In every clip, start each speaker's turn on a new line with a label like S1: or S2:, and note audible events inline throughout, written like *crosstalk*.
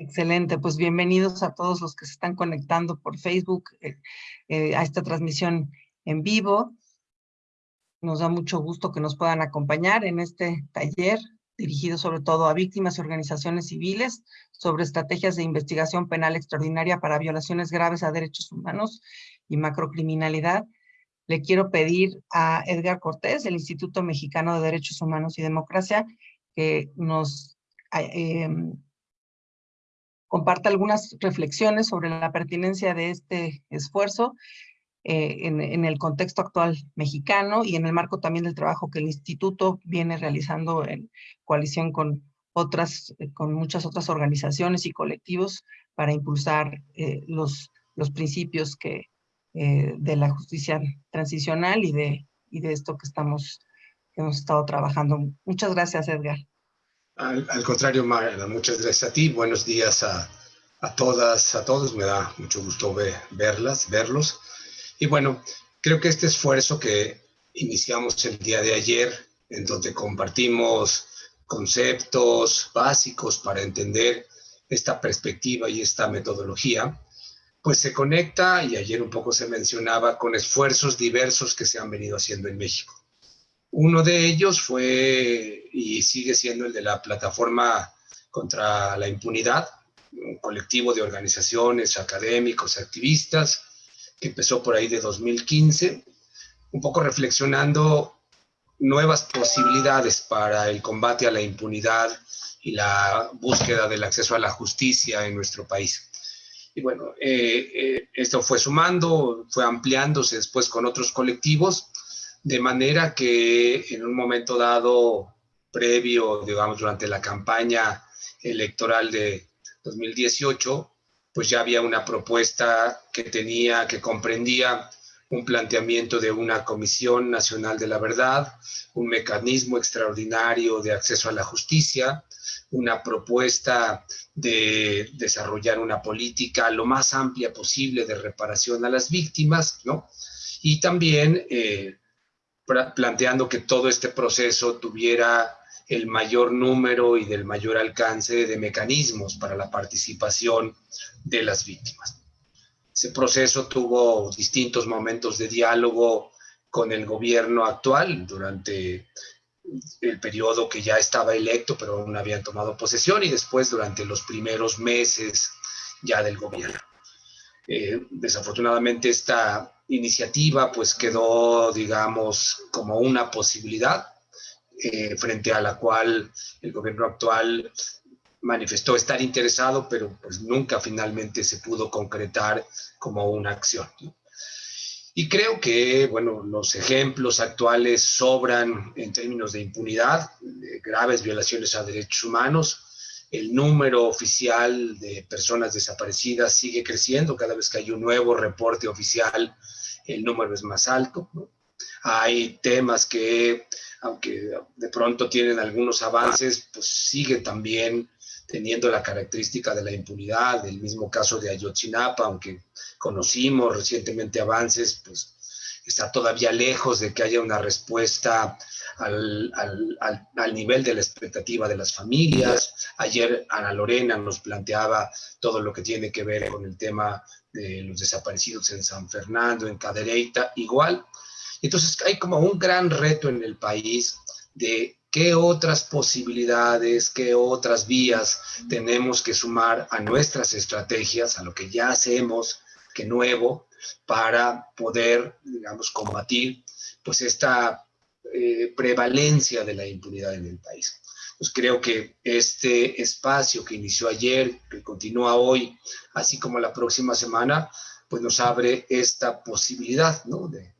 S1: Excelente, pues bienvenidos a todos los que se están conectando por Facebook eh, eh, a esta transmisión en vivo. Nos da mucho gusto que nos puedan acompañar en este taller dirigido sobre todo a víctimas y organizaciones civiles sobre estrategias de investigación penal extraordinaria para violaciones graves a derechos humanos y macrocriminalidad. Le quiero pedir a Edgar Cortés, del Instituto Mexicano de Derechos Humanos y Democracia, que nos eh, comparta algunas reflexiones sobre la pertinencia de este esfuerzo eh, en, el contexto actual mexicano y en el marco también del trabajo que el instituto viene realizando en coalición con otras, eh, con muchas otras organizaciones y colectivos para impulsar eh, los, los principios que, de la justicia transicional y de, y de esto que estamos, que hemos estado trabajando. Muchas gracias, Edgar.
S2: Al, contrario, Magda, muchas gracias a ti. Buenos días a, a todas, a todos. Me da mucho gusto verlas, verlos. Y bueno, creo que este esfuerzo que iniciamos el día de ayer, en donde compartimos conceptos básicos para entender esta perspectiva y esta metodología, pues se conecta, y ayer un poco se mencionaba, con esfuerzos diversos que se han venido haciendo en México. Uno de ellos fue y sigue siendo el de la plataforma contra la impunidad, un colectivo de organizaciones, académicos, activistas, que empezó por ahí de 2015, un poco reflexionando nuevas posibilidades para el combate a la impunidad y la búsqueda del acceso a la justicia en nuestro país. Y bueno, eh, eh, esto fue sumando, fue ampliándose después con otros colectivos de manera que en un momento dado, previo, digamos, durante la campaña electoral de 2018, pues ya había una propuesta que tenía, que comprendía un planteamiento de una Comisión Nacional de la Verdad, un mecanismo extraordinario de acceso a la justicia, una propuesta de desarrollar una política lo más amplia posible de reparación a las víctimas, ¿no? Y también eh, planteando que todo este proceso tuviera el mayor número y del mayor alcance de mecanismos para la participación de las víctimas. Ese proceso tuvo distintos momentos de diálogo con el gobierno actual durante el periodo que ya estaba electo, pero aún no habían tomado posesión, y después durante los primeros meses ya del gobierno. Eh, desafortunadamente esta iniciativa pues quedó, digamos, como una posibilidad eh, frente a la cual el gobierno actual manifestó estar interesado, pero pues nunca finalmente se pudo concretar como una acción. Y creo que, bueno, los ejemplos actuales sobran en términos de impunidad, de graves violaciones a derechos humanos, el número oficial de personas desaparecidas sigue creciendo. Cada vez que hay un nuevo reporte oficial, el número es más alto. Hay temas que, aunque de pronto tienen algunos avances, pues sigue también teniendo la característica de la impunidad. El mismo caso de Ayotzinapa, aunque conocimos recientemente avances, pues está todavía lejos de que haya una respuesta al, al, al, nivel de la expectativa de las familias. Ayer Ana Lorena nos planteaba todo lo que tiene que ver con el tema de los desaparecidos en San Fernando, en Cadereyta, igual. Entonces hay como un gran reto en el país de qué otras posibilidades, qué otras vías tenemos que sumar a nuestras estrategias, a lo que ya hacemos, que nuevo, para poder, digamos, combatir pues esta eh, prevalencia de la impunidad en el país. Pues creo que este espacio que inició ayer, que continúa hoy, así como la próxima semana, pues nos abre esta posibilidad ¿no? de,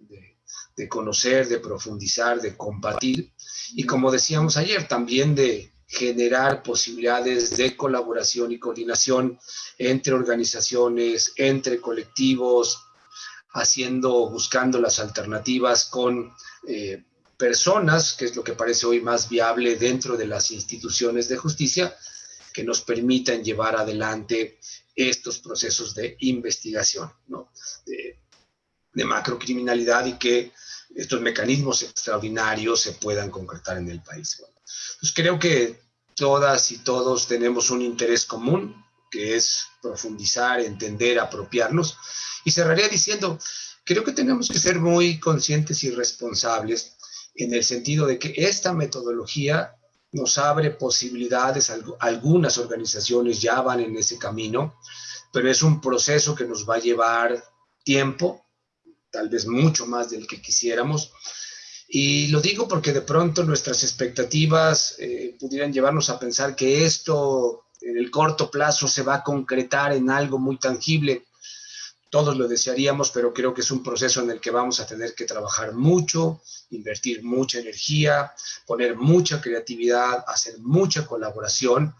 S2: de conocer, de profundizar, de compartir y como decíamos ayer, también de generar posibilidades de colaboración y coordinación entre organizaciones, entre colectivos, haciendo, buscando las alternativas con eh, personas, que es lo que parece hoy más viable dentro de las instituciones de justicia, que nos permitan llevar adelante estos procesos de investigación ¿no? de, macrocriminalidad y que estos mecanismos extraordinarios se puedan concretar en el país. pues creo que todas y todos tenemos un interés común que es profundizar, entender, apropiarnos. Y cerraría diciendo, creo que tenemos que ser muy conscientes y responsables en el sentido de que esta metodología nos abre posibilidades, algunas organizaciones ya van en ese camino, pero es un proceso que nos va a llevar tiempo, tal vez mucho más del que quisiéramos. Y lo digo porque de pronto nuestras expectativas eh, pudieran llevarnos a pensar que esto en el corto plazo se va a concretar en algo muy tangible. Todos lo desearíamos, pero creo que es un proceso en el que vamos a tener que trabajar mucho, invertir mucha energía, poner mucha creatividad, hacer mucha colaboración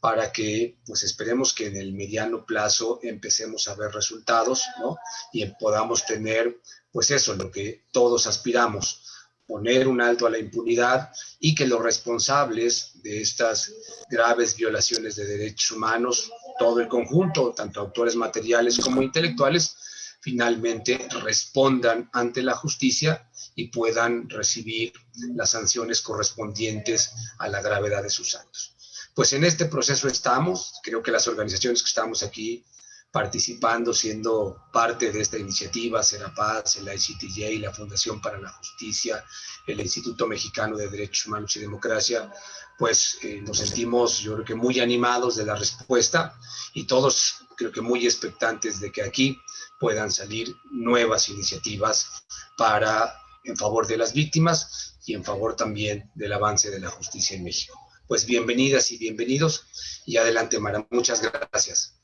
S2: para que, pues esperemos que en el mediano plazo empecemos a ver resultados, ¿no? Y podamos tener, pues eso, lo que todos aspiramos, poner un alto a la impunidad y que los responsables de estas graves violaciones de derechos humanos, todo el conjunto, tanto autores materiales como intelectuales, finalmente respondan ante la justicia y puedan recibir las sanciones correspondientes a la gravedad de sus actos. Pues en este proceso estamos, creo que las organizaciones que estamos aquí participando, siendo parte de esta iniciativa, Serapaz, el ICTJ, la Fundación para la Justicia, el Instituto Mexicano de Derechos Humanos y Democracia, pues eh, nos sentimos, yo creo que muy animados de la respuesta y todos creo que muy expectantes de que aquí puedan salir nuevas iniciativas para en favor de las víctimas y en favor también del avance de la justicia en México. Pues bienvenidas y bienvenidos y adelante Mara, muchas gracias.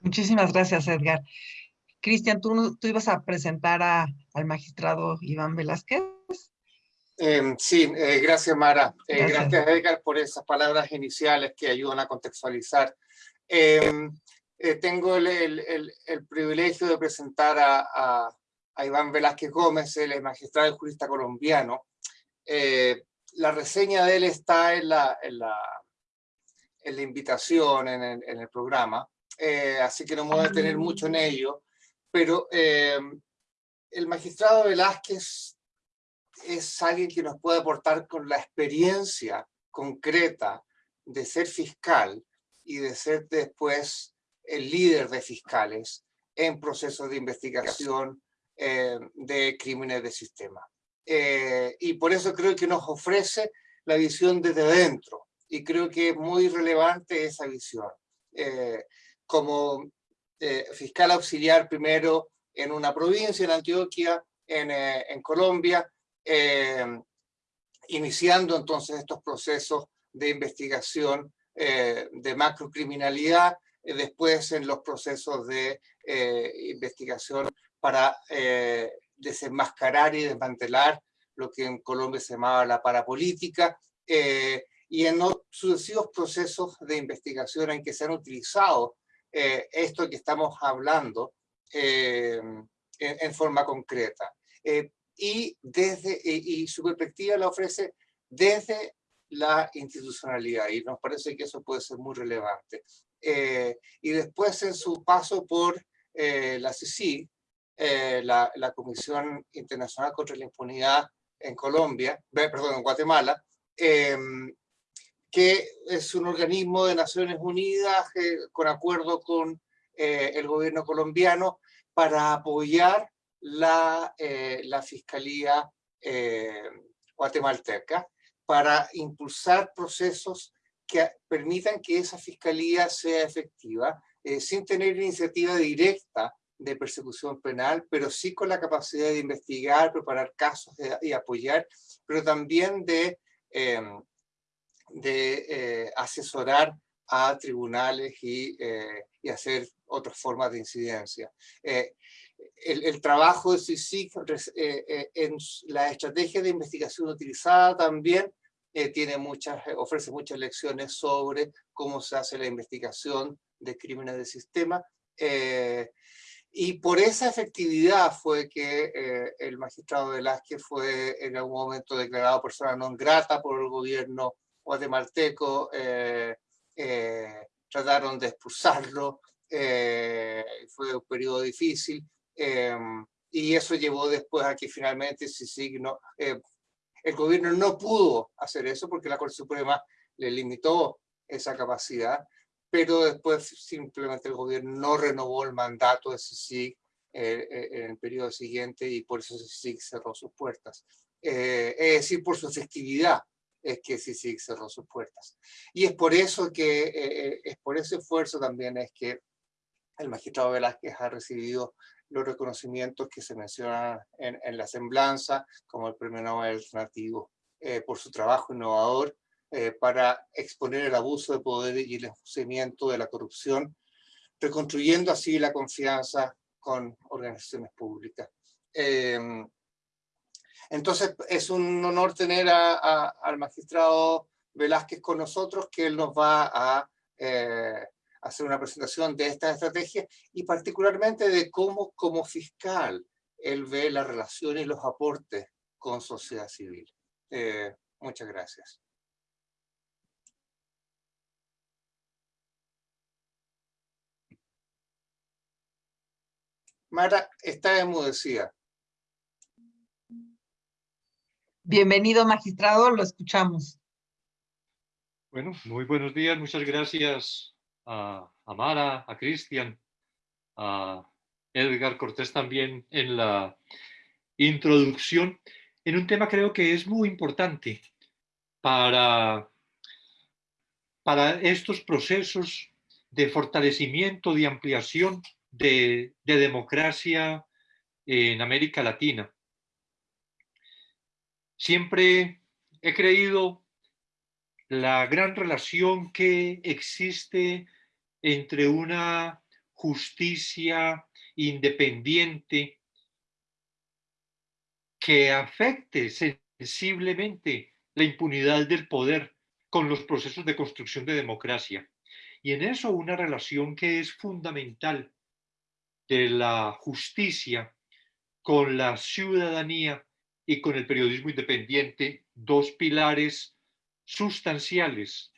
S1: Muchísimas gracias, Edgar. Cristian, ¿tú, ¿tú, ibas a presentar al magistrado Iván Velázquez?
S3: Em, sí, eh, gracias, Mara. Eh, gracias. Edgar, por esas palabras iniciales que ayudan a contextualizar. Em, eh, tengo el, privilegio de presentar a, Iván Velázquez Gómez, el magistrado y jurista colombiano. la reseña de él está en la, en la, invitación, en el programa. Eh, así que no me voy a detener mucho en ello, pero eh, el magistrado Velázquez es alguien que nos puede aportar con la experiencia concreta de ser fiscal y de ser después el líder de fiscales en procesos de investigación eh, de crímenes de sistema. y por eso creo que nos ofrece la visión desde dentro, y creo que es muy relevante esa visión como eh, fiscal auxiliar primero en una provincia, en Antioquia, eh, en Colombia, eh, iniciando entonces estos procesos de investigación de macrocriminalidad, después en los procesos de investigación para desenmascarar y desmantelar lo que en Colombia se llamaba la parapolítica, y en sucesivos procesos de investigación en que se han utilizado eh, esto que estamos hablando eh, en, forma concreta. Eh, y, desde, y su perspectiva la ofrece desde la institucionalidad y nos parece que eso puede ser muy relevante. y después en su paso por la CICI, la, la, Comisión Internacional contra la Impunidad en Colombia, perdón, en Guatemala, que es un organismo de Naciones Unidas eh, con acuerdo con eh, el gobierno colombiano para apoyar la, eh, la Fiscalía guatemalteca, para impulsar procesos que permitan que esa Fiscalía sea efectiva, sin tener iniciativa directa de persecución penal, pero sí con la capacidad de investigar, preparar casos y apoyar, pero también de de eh, asesorar a tribunales y, eh, y, hacer otras formas de incidencia. Eh, el, el, trabajo de CICIC en la estrategia de investigación utilizada también tiene muchas, ofrece muchas lecciones sobre cómo se hace la investigación de crímenes de sistema. y por esa efectividad fue que el magistrado Velázquez fue en algún momento declarado persona non grata por el gobierno guatemalteco eh, eh, trataron de expulsarlo, eh, fue un periodo difícil, em, y eso llevó después a que finalmente signo, el gobierno no pudo hacer eso porque la Corte Suprema le limitó esa capacidad, pero después simplemente el gobierno no renovó el mandato de CICIG eh, eh, en el periodo siguiente y por eso CICIG cerró sus puertas. es decir, por su efectividad es que CICIG cerró sus puertas. Y es por eso que, es por ese esfuerzo también es que el magistrado Velázquez ha recibido los reconocimientos que se mencionan en, en la semblanza, como el Premio Nobel Alternativo, eh, por su trabajo innovador eh, para exponer el abuso de poder y el enjuiciamiento de la corrupción, reconstruyendo así la confianza con organizaciones públicas. Em, entonces, es un honor tener al magistrado Velázquez con nosotros, que él nos va a eh, hacer una presentación de esta estrategia y particularmente de cómo como fiscal él ve la relación y los aportes con sociedad civil. Eh, muchas gracias. Mara está enmudecida.
S1: Bienvenido, magistrado, lo escuchamos.
S4: Bueno, muy buenos días, muchas gracias a, Mara, a Cristian, a Edgar Cortés también en la introducción, en un tema creo que es muy importante para, para estos procesos de fortalecimiento, de ampliación de democracia en América Latina. Siempre he creído la gran relación que existe entre una justicia independiente que afecte sensiblemente la impunidad del poder con los procesos de construcción de democracia. Y en eso una relación que es fundamental de la justicia con la ciudadanía y con el periodismo independiente, dos pilares sustanciales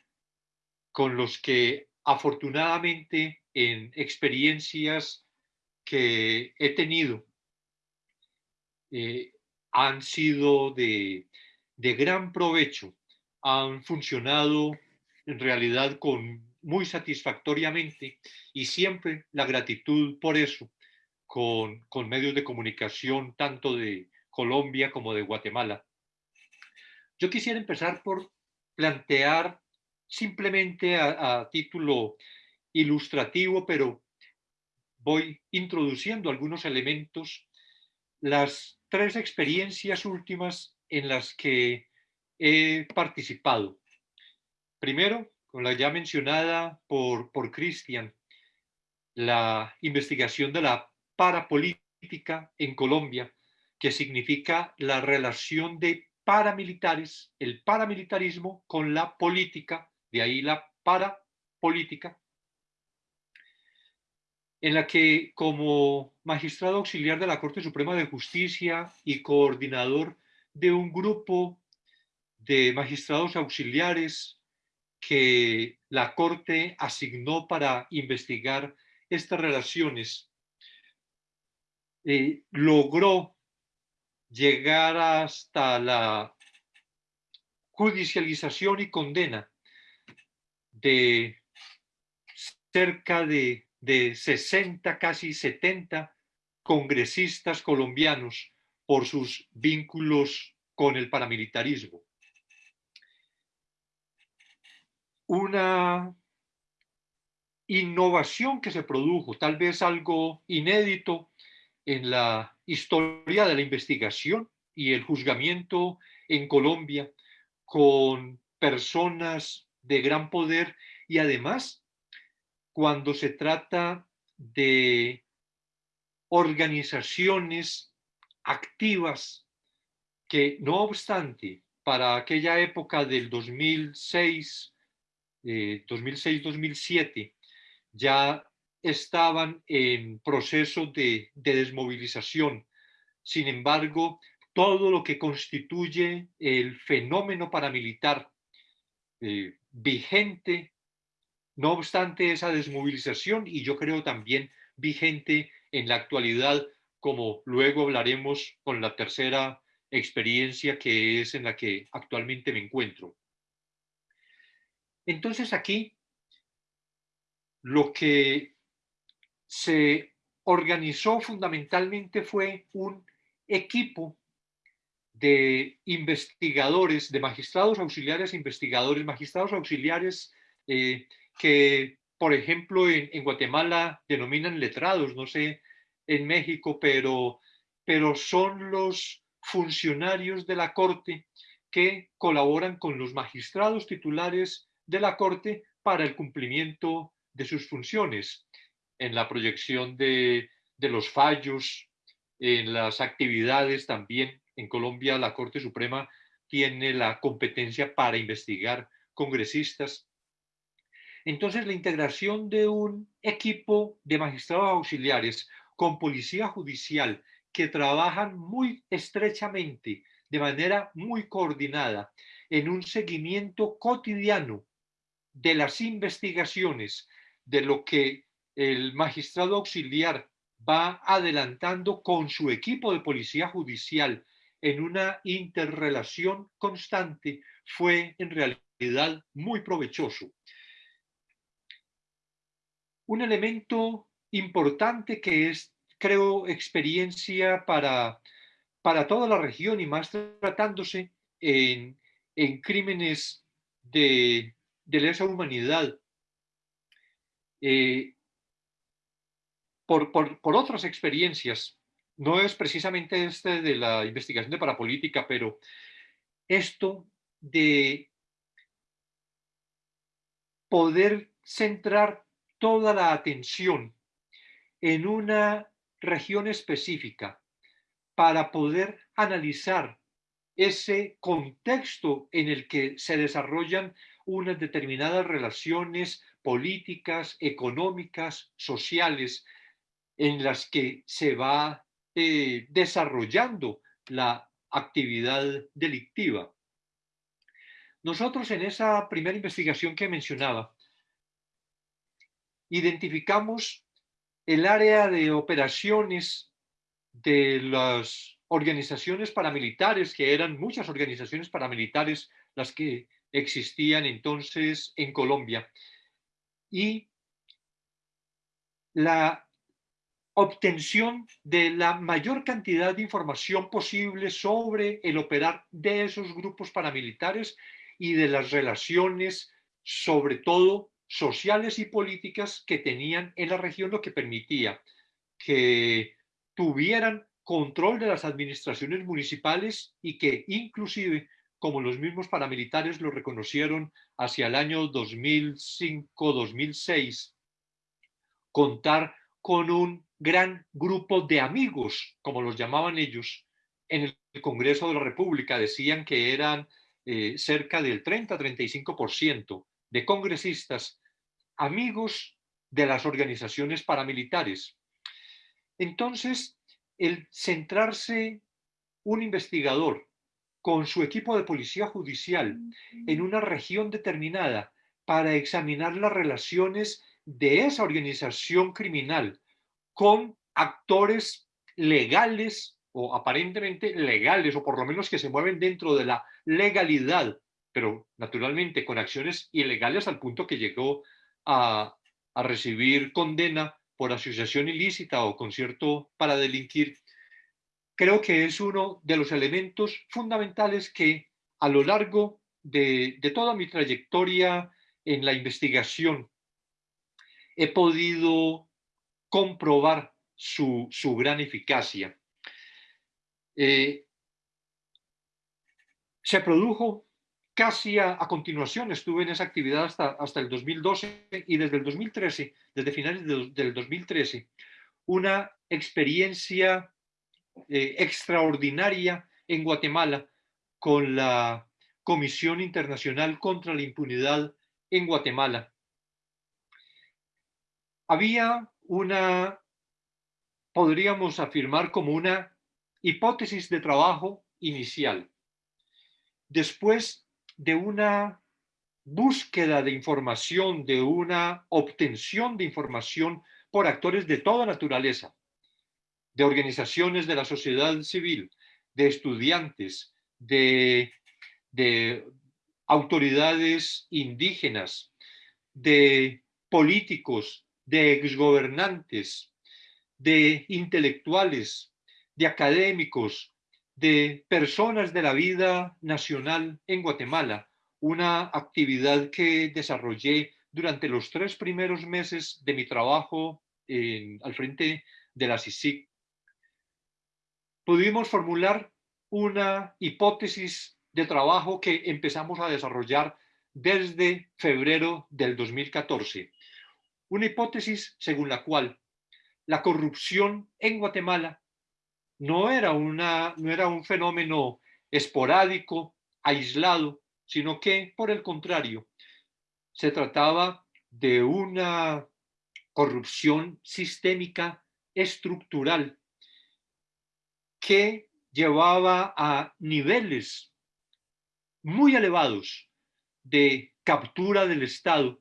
S4: con los que afortunadamente en experiencias que he tenido eh, han sido de, de gran provecho, han funcionado en realidad con muy satisfactoriamente y siempre la gratitud por eso con, con, medios de comunicación tanto de Colombia como de Guatemala. Yo quisiera empezar por plantear simplemente a, título ilustrativo, pero voy introduciendo algunos elementos, las tres experiencias últimas en las que he participado. Primero, con la ya mencionada por, por Cristian, la investigación de la parapolítica en Colombia, que significa la relación de paramilitares, el paramilitarismo con la política de ahí la parapolítica, en la que como magistrado auxiliar de la Corte Suprema de Justicia y coordinador de un grupo de magistrados auxiliares que la Corte asignó para investigar estas relaciones, eh, logró llegar hasta la judicialización y condena de cerca de, de 60, casi 70 congresistas colombianos por sus vínculos con el paramilitarismo. Una innovación que se produjo, tal vez algo inédito en la historia de la investigación y el juzgamiento en Colombia con personas de gran poder y además cuando se trata de organizaciones activas que no obstante para aquella época del 2006, 2006-2007 eh, ya estaban en proceso de, de desmovilización. Sin embargo, todo lo que constituye el fenómeno paramilitar eh, vigente, no obstante esa desmovilización, y yo creo también vigente en la actualidad, como luego hablaremos con la tercera experiencia que es en la que actualmente me encuentro. Entonces aquí lo que se organizó fundamentalmente fue un equipo de investigadores, de magistrados auxiliares, investigadores, magistrados auxiliares eh, que, por ejemplo, en, Guatemala denominan letrados, no sé, en México, pero, pero son los funcionarios de la Corte que colaboran con los magistrados titulares de la Corte para el cumplimiento de sus funciones en la proyección de, de los fallos, en las actividades también. En Colombia la Corte Suprema tiene la competencia para investigar congresistas. Entonces la integración de un equipo de magistrados auxiliares con policía judicial que trabajan muy estrechamente, de manera muy coordinada, en un seguimiento cotidiano de las investigaciones, de lo que el magistrado auxiliar va adelantando con su equipo de policía judicial en una interrelación constante, fue en realidad muy provechoso. Un elemento importante que es, creo, experiencia para, para toda la región y más tratándose en, en crímenes de, de lesa humanidad, eh, por, por, otras experiencias, no es precisamente este de la investigación de parapolítica, pero esto de poder centrar toda la atención en una región específica para poder analizar ese contexto en el que se desarrollan unas determinadas relaciones políticas, económicas, sociales, en las que se va eh, desarrollando la actividad delictiva. Nosotros en esa primera investigación que mencionaba, identificamos el área de operaciones de las organizaciones paramilitares, que eran muchas organizaciones paramilitares las que existían entonces en Colombia, y la obtención de la mayor cantidad de información posible sobre el operar de esos grupos paramilitares y de las relaciones, sobre todo sociales y políticas que tenían en la región, lo que permitía que tuvieran control de las administraciones municipales y que inclusive, como los mismos paramilitares lo reconocieron hacia el año 2005-2006, contar con un gran grupo de amigos, como los llamaban ellos, en el Congreso de la República. Decían que eran eh, cerca del 30-35% de congresistas amigos de las organizaciones paramilitares. Entonces, el centrarse un investigador con su equipo de policía judicial en una región determinada para examinar las relaciones de esa organización criminal con actores legales o aparentemente legales, o por lo menos que se mueven dentro de la legalidad, pero naturalmente con acciones ilegales al punto que llegó a, a recibir condena por asociación ilícita o concierto para delinquir, creo que es uno de los elementos fundamentales que a lo largo de, de toda mi trayectoria en la investigación he podido comprobar su, su gran eficacia. Eh, se produjo casi a, continuación, estuve en esa actividad hasta, hasta el 2012 y desde el 2013, desde finales del 2013, una experiencia eh, extraordinaria en Guatemala con la Comisión Internacional contra la Impunidad en Guatemala. Había una, podríamos afirmar como una hipótesis de trabajo inicial. Después de una búsqueda de información, de una obtención de información por actores de toda naturaleza, de organizaciones de la sociedad civil, de estudiantes, de, de autoridades indígenas, de políticos, de exgobernantes, de intelectuales, de académicos, de personas de la vida nacional en Guatemala, una actividad que desarrollé durante los tres primeros meses de mi trabajo al frente de la CICIC. Pudimos formular una hipótesis de trabajo que empezamos a desarrollar desde febrero del 2014. Una hipótesis según la cual la corrupción en Guatemala no era, una, no era un fenómeno esporádico, aislado, sino que, por el contrario, se trataba de una corrupción sistémica estructural que llevaba a niveles muy elevados de captura del Estado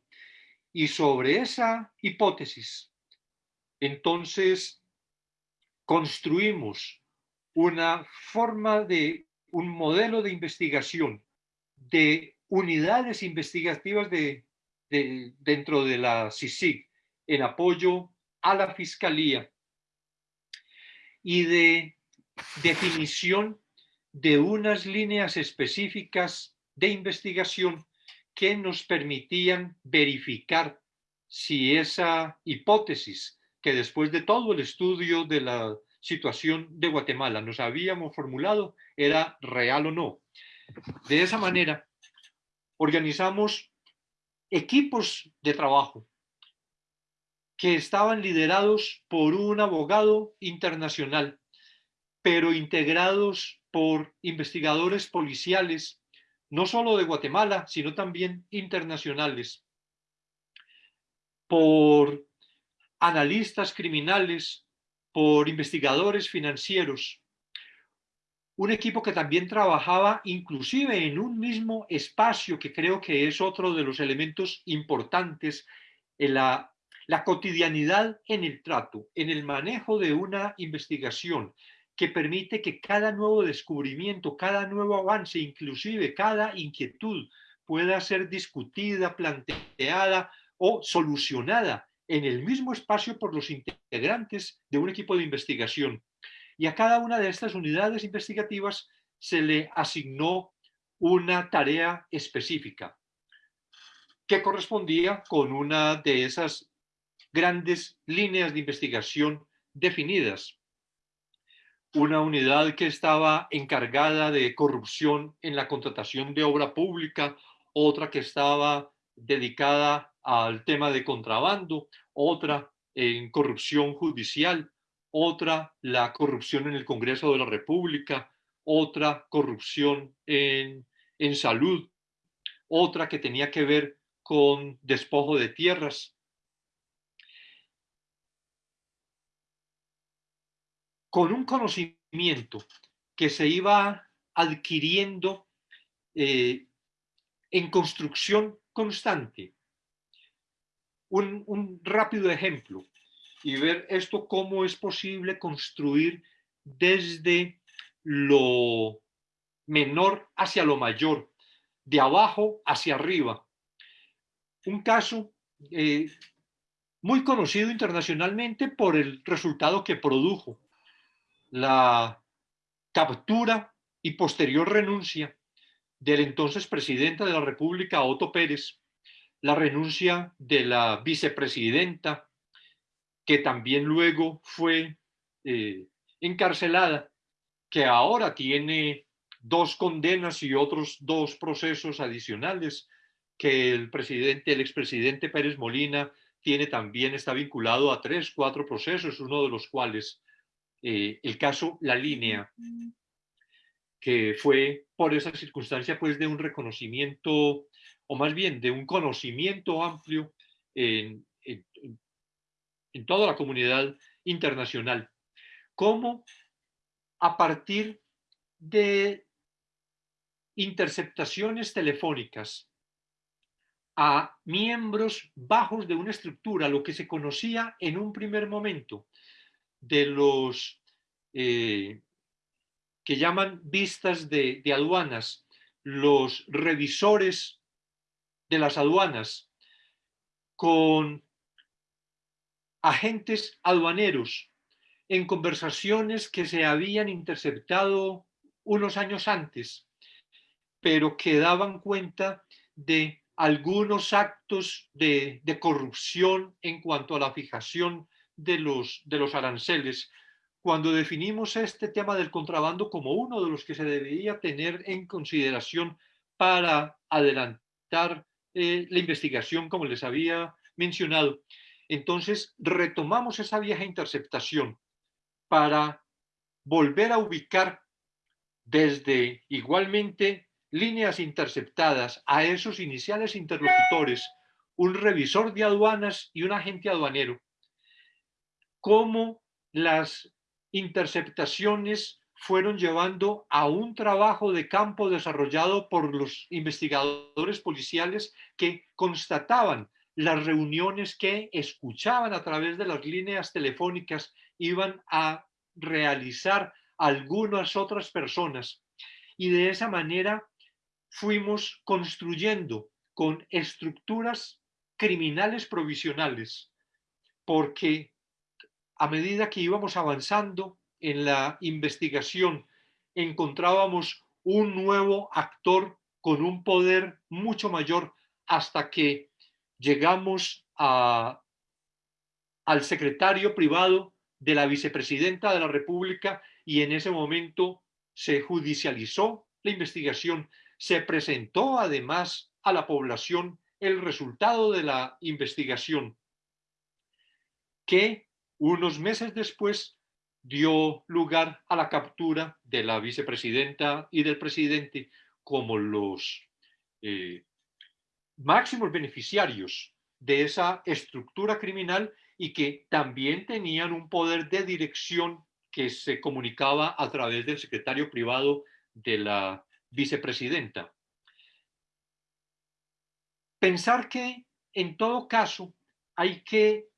S4: y sobre esa hipótesis, entonces construimos una forma de un modelo de investigación de unidades investigativas de, dentro de la CICIG en apoyo a la Fiscalía y de definición de unas líneas específicas de investigación que nos permitían verificar si esa hipótesis que después de todo el estudio de la situación de Guatemala nos habíamos formulado era real o no. De esa manera, organizamos equipos de trabajo que estaban liderados por un abogado internacional, pero integrados por investigadores policiales, no solo de Guatemala, sino también internacionales, por analistas criminales, por investigadores financieros, un equipo que también trabajaba inclusive en un mismo espacio, que creo que es otro de los elementos importantes en la, la cotidianidad en el trato, en el manejo de una investigación que permite que cada nuevo descubrimiento, cada nuevo avance, inclusive cada inquietud pueda ser discutida, planteada o solucionada en el mismo espacio por los integrantes de un equipo de investigación y a cada una de estas unidades investigativas se le asignó una tarea específica que correspondía con una de esas grandes líneas de investigación definidas. Una unidad que estaba encargada de corrupción en la contratación de obra pública, otra que estaba dedicada al tema de contrabando, otra en corrupción judicial, otra la corrupción en el Congreso de la República, otra corrupción en, en salud, otra que tenía que ver con despojo de tierras. Con un conocimiento que se iba adquiriendo eh, en construcción constante. Un, rápido ejemplo y ver esto cómo es posible construir desde lo menor hacia lo mayor, de abajo hacia arriba. Un caso eh, muy conocido internacionalmente por el resultado que produjo, la captura y posterior renuncia del entonces presidente de la República, Otto Pérez, la renuncia de la vicepresidenta que también luego fue eh, encarcelada, que ahora tiene dos condenas y otros dos procesos adicionales, que el presidente, el expresidente Pérez Molina tiene también, está vinculado a tres, cuatro procesos, uno de los cuales eh, el caso La Línea, que fue por esa circunstancia pues de un reconocimiento, o más bien de un conocimiento amplio en, en toda la comunidad internacional, cómo a partir de interceptaciones telefónicas a miembros bajos de una estructura, lo que se conocía en un primer momento de los eh, que llaman vistas de aduanas, los revisores de las aduanas, con agentes aduaneros en conversaciones que se habían interceptado unos años antes, pero que daban cuenta de algunos actos de, corrupción en cuanto a la fijación de los, de los aranceles. Cuando definimos este tema del contrabando como uno de los que se debería tener en consideración para adelantar eh, la investigación, como les había mencionado, entonces retomamos esa vieja interceptación para volver a ubicar desde igualmente líneas interceptadas a esos iniciales interlocutores, un revisor de aduanas y un agente aduanero, cómo las interceptaciones fueron llevando a un trabajo de campo desarrollado por los investigadores policiales que constataban las reuniones que escuchaban a través de las líneas telefónicas iban a realizar algunas otras personas. Y de esa manera fuimos construyendo con estructuras criminales provisionales, porque a medida que íbamos avanzando en la investigación, encontrábamos un nuevo actor con un poder mucho mayor hasta que llegamos al secretario privado de la vicepresidenta de la República y en ese momento se judicializó la investigación, se presentó además a la población el resultado de la investigación, que unos meses después dio lugar a la captura de la vicepresidenta y del presidente como los eh, máximos beneficiarios de esa estructura criminal y que también tenían un poder de dirección que se comunicaba a través del secretario privado de la vicepresidenta. Pensar que en todo caso hay que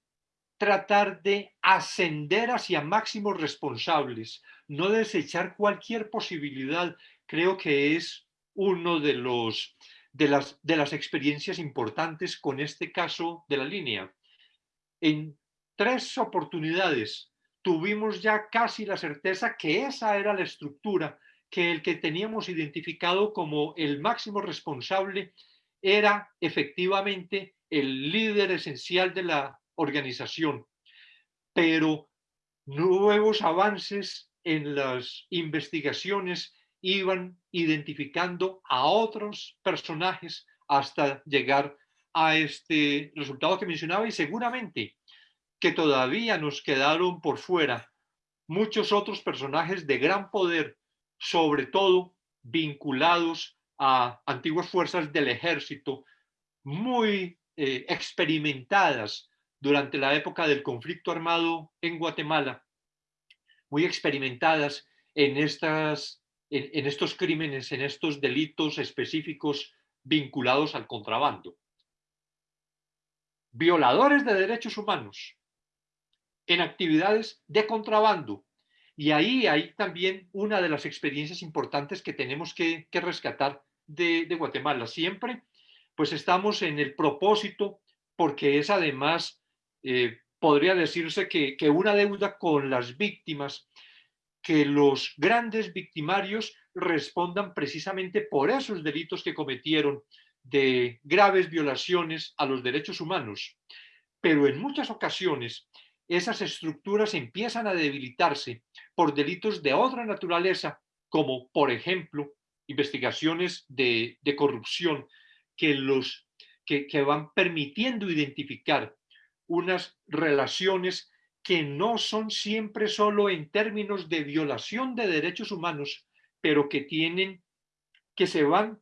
S4: tratar de ascender hacia máximos responsables, no desechar cualquier posibilidad, creo que es uno de los de las, de las experiencias importantes con este caso de la línea. En tres oportunidades tuvimos ya casi la certeza que esa era la estructura, que el que teníamos identificado como el máximo responsable era efectivamente el líder esencial de la organización. Pero nuevos avances en las investigaciones iban identificando a otros personajes hasta llegar a este resultado que mencionaba y seguramente que todavía nos quedaron por fuera muchos otros personajes de gran poder, sobre todo vinculados a antiguas fuerzas del ejército, muy eh, experimentadas durante la época del conflicto armado en Guatemala, muy experimentadas en estas en, estos crímenes, en estos delitos específicos vinculados al contrabando. Violadores de derechos humanos en actividades de contrabando. Y ahí hay también una de las experiencias importantes que tenemos que, rescatar de, Guatemala. Siempre, pues estamos en el propósito, porque es además, eh, podría decirse que, una deuda con las víctimas que los grandes victimarios respondan precisamente por esos delitos que cometieron de graves violaciones a los derechos humanos. Pero en muchas ocasiones esas estructuras empiezan a debilitarse por delitos de otra naturaleza, como por ejemplo investigaciones de, corrupción que, los, que van permitiendo identificar unas relaciones que no son siempre solo en términos de violación de derechos humanos, pero que tienen, que se van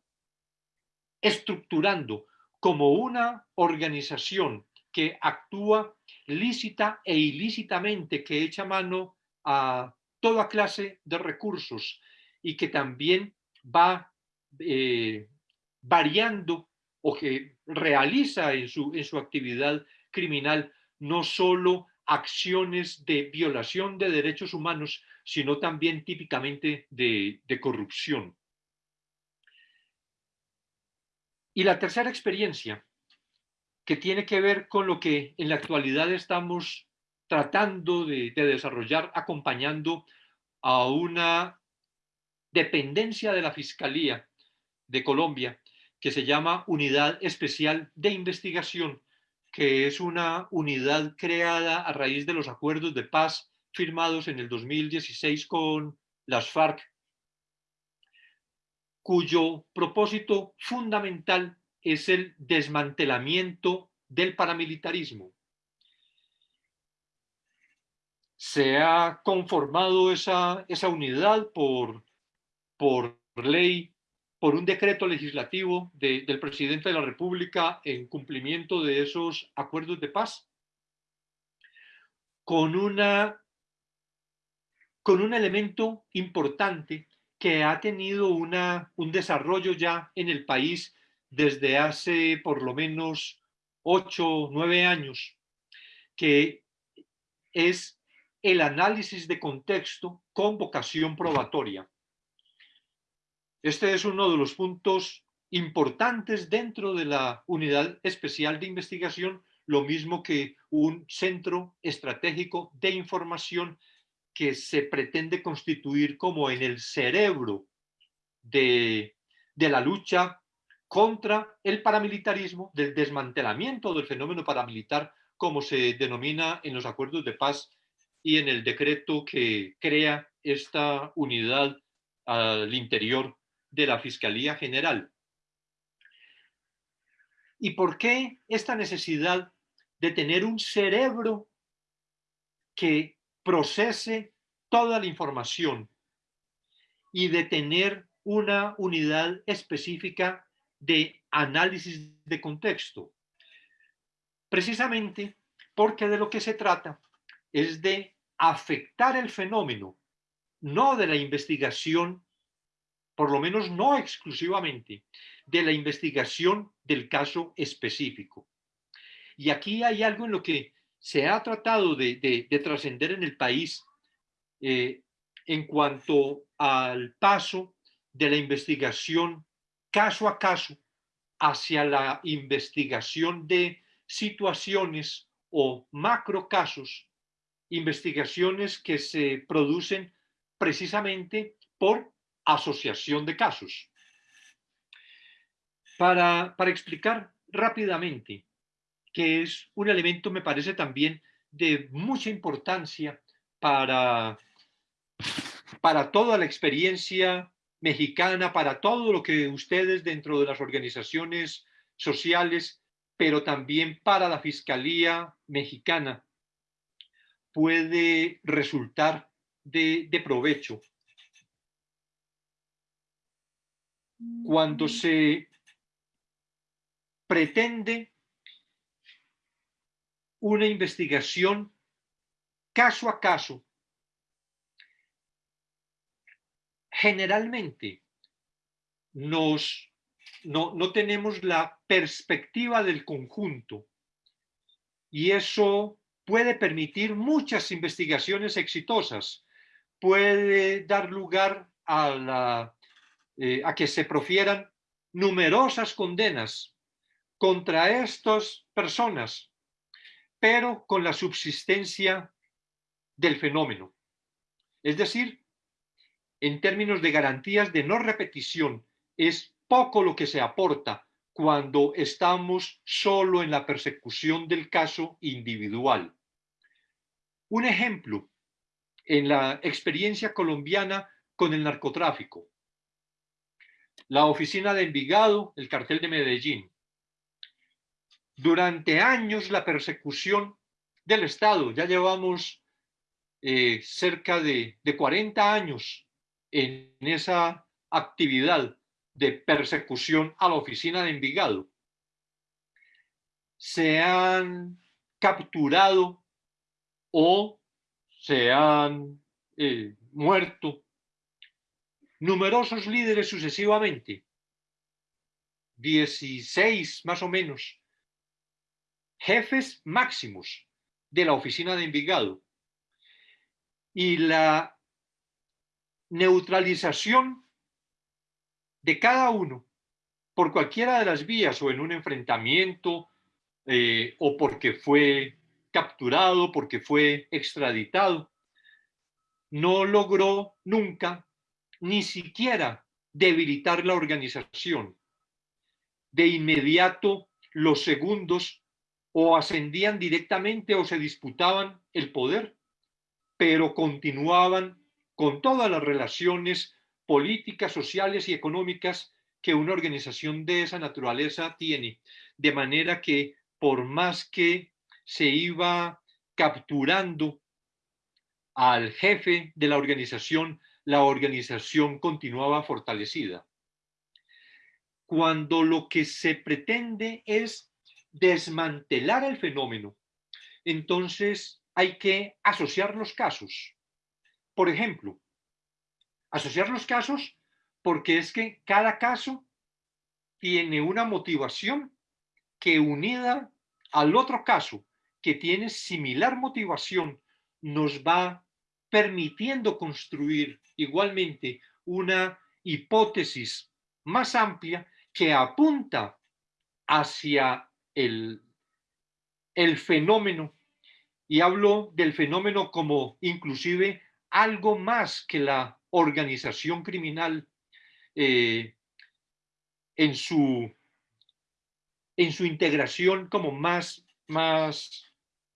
S4: estructurando como una organización que actúa lícita e ilícitamente, que echa mano a toda clase de recursos y que también va eh, variando o que realiza en su, en su actividad criminal no solo acciones de violación de derechos humanos, sino también típicamente de, corrupción. Y la tercera experiencia que tiene que ver con lo que en la actualidad estamos tratando de, de desarrollar, acompañando a una dependencia de la Fiscalía de Colombia que se llama Unidad Especial de Investigación, que es una unidad creada a raíz de los acuerdos de paz firmados en el 2016 con las FARC, cuyo propósito fundamental es el desmantelamiento del paramilitarismo. Se ha conformado esa, esa unidad por, por ley, por un decreto legislativo del presidente de la República en cumplimiento de esos acuerdos de paz, con, una, con un elemento importante que ha tenido una, un desarrollo ya en el país desde hace por lo menos ocho nueve años, que es el análisis de contexto con vocación probatoria. Este es uno de los puntos importantes dentro de la unidad especial de investigación, lo mismo que un centro estratégico de información que se pretende constituir como en el cerebro de, la lucha contra el paramilitarismo, del desmantelamiento del fenómeno paramilitar, como se denomina en los acuerdos de paz y en el decreto que crea esta unidad al interior de la Fiscalía General. ¿Y por qué esta necesidad de tener un cerebro que procese toda la información y de tener una unidad específica de análisis de contexto. Precisamente porque de lo que se trata es de afectar el fenómeno, no de la investigación, por lo menos no exclusivamente, de la investigación del caso específico. Y aquí hay algo en lo que se ha tratado de, trascender en el país eh, en cuanto al paso de la investigación caso a caso hacia la investigación de situaciones o macro casos, investigaciones que se producen precisamente por asociación de casos. Para, para explicar rápidamente, que es un elemento, me parece también, de mucha importancia para, para toda la experiencia mexicana, para todo lo que ustedes dentro de las organizaciones sociales, pero también para la Fiscalía mexicana, puede resultar de, de provecho. Cuando se pretende una investigación caso a caso. Generalmente nos, no, no tenemos la perspectiva del conjunto y eso puede permitir muchas investigaciones exitosas, puede dar lugar a, la, eh, a que se profieran numerosas condenas contra estas personas pero con la subsistencia del fenómeno. Es decir, en términos de garantías de no repetición, es poco lo que se aporta cuando estamos solo en la persecución del caso individual. Un ejemplo, en la experiencia colombiana con el narcotráfico. La oficina de Envigado, el cartel de Medellín, durante años la persecución del Estado. Ya llevamos eh, cerca de, de 40 años en esa actividad de persecución a la oficina de Envigado. Se han capturado o se han eh, muerto numerosos líderes sucesivamente, 16 más o menos, jefes máximos de la oficina de Envigado. Y la neutralización de cada uno por cualquiera de las vías o en un enfrentamiento eh, o porque fue capturado, porque fue extraditado, no logró nunca ni siquiera debilitar la organización. De inmediato, los segundos o ascendían directamente o se disputaban el poder, pero continuaban con todas las relaciones políticas, sociales y económicas que una organización de esa naturaleza tiene. De manera que por más que se iba capturando al jefe de la organización, la organización continuaba fortalecida. Cuando lo que se pretende es desmantelar el fenómeno, entonces hay que asociar los casos. Por ejemplo, asociar los casos porque es que cada caso tiene una motivación que unida al otro caso que tiene similar motivación nos va permitiendo construir igualmente una hipótesis más amplia que apunta hacia el, el fenómeno. Y hablo del fenómeno como inclusive algo más que la organización criminal eh, en, su, en su integración como más, más,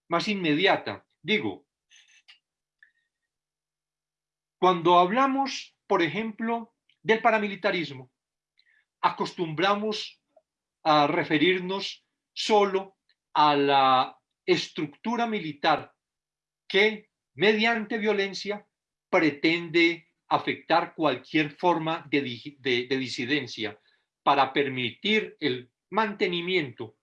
S4: más inmediata. Digo, cuando hablamos, por ejemplo, del paramilitarismo, acostumbramos a referirnos solo a la estructura militar que mediante violencia pretende afectar cualquier forma de, de, disidencia para permitir el mantenimiento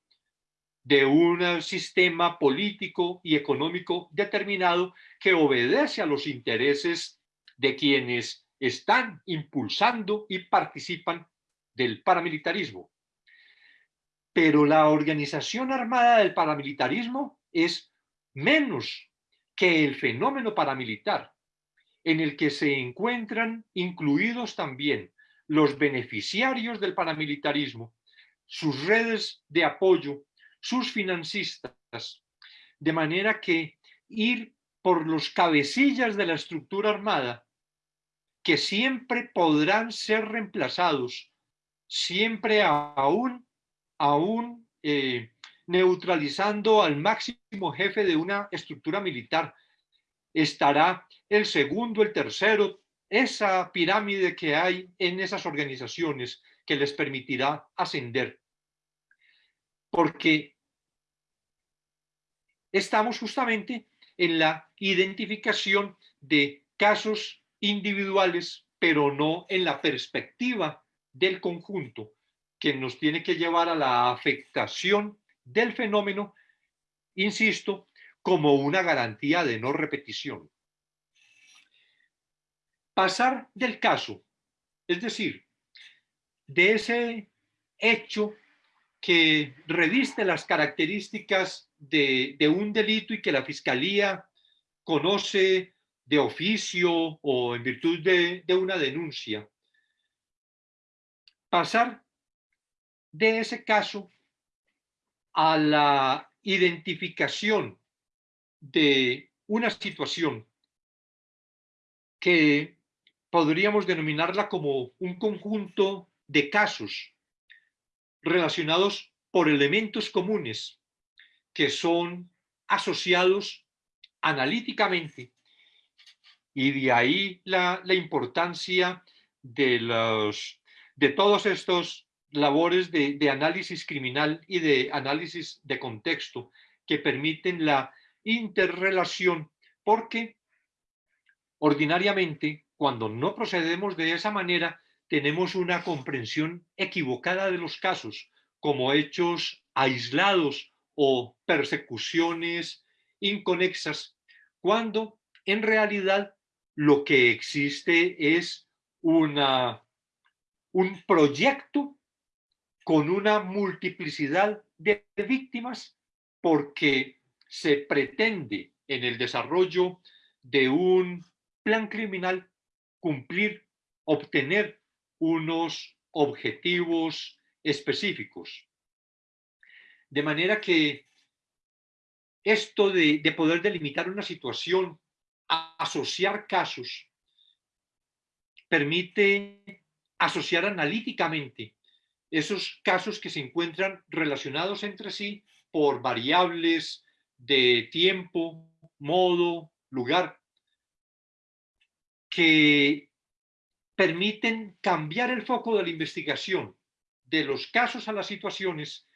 S4: de un sistema político y económico determinado que obedece a los intereses de quienes están impulsando y participan del paramilitarismo. Pero la organización armada del paramilitarismo es menos que el fenómeno paramilitar, en el que se encuentran incluidos también los beneficiarios del paramilitarismo, sus redes de apoyo, sus financistas, de manera que ir por los cabecillas de la estructura armada, que siempre podrán ser reemplazados, siempre aún, aún eh, neutralizando al máximo jefe de una estructura militar, estará el segundo, el tercero, esa pirámide que hay en esas organizaciones que les permitirá ascender. Porque estamos justamente en la identificación de casos individuales, pero no en la perspectiva del conjunto, que nos tiene que llevar a la afectación del fenómeno, insisto, como una garantía de no repetición. Pasar del caso, es decir, de ese hecho que reviste las características de, un delito y que la Fiscalía conoce de oficio o en virtud de, de una denuncia. Pasar de ese caso a la identificación de una situación que podríamos denominarla como un conjunto de casos relacionados por elementos comunes que son asociados analíticamente y de ahí la, importancia de, los, de todos estos labores de, de análisis criminal y de análisis de contexto que permiten la interrelación, porque ordinariamente, cuando no procedemos de esa manera, tenemos una comprensión equivocada de los casos como hechos aislados o persecuciones inconexas, cuando en realidad lo que existe es una, un proyecto con una multiplicidad de víctimas porque se pretende en el desarrollo de un plan criminal cumplir, obtener unos objetivos específicos. De manera que esto de, poder delimitar una situación, asociar casos, permite asociar analíticamente esos casos que se encuentran relacionados entre sí por variables de tiempo, modo, lugar, que permiten cambiar el foco de la investigación de los casos a las situaciones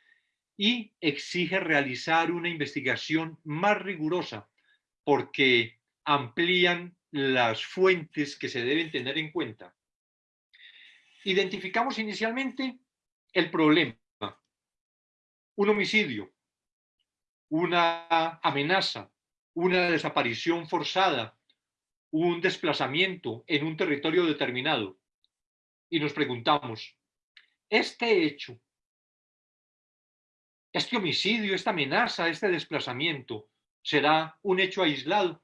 S4: y exige realizar una investigación más rigurosa porque amplían las fuentes que se deben tener en cuenta. Identificamos inicialmente el problema, un homicidio, una amenaza, una desaparición forzada, un desplazamiento en un territorio determinado. Y nos preguntamos, ¿este hecho este homicidio, esta amenaza, este desplazamiento, será un hecho aislado.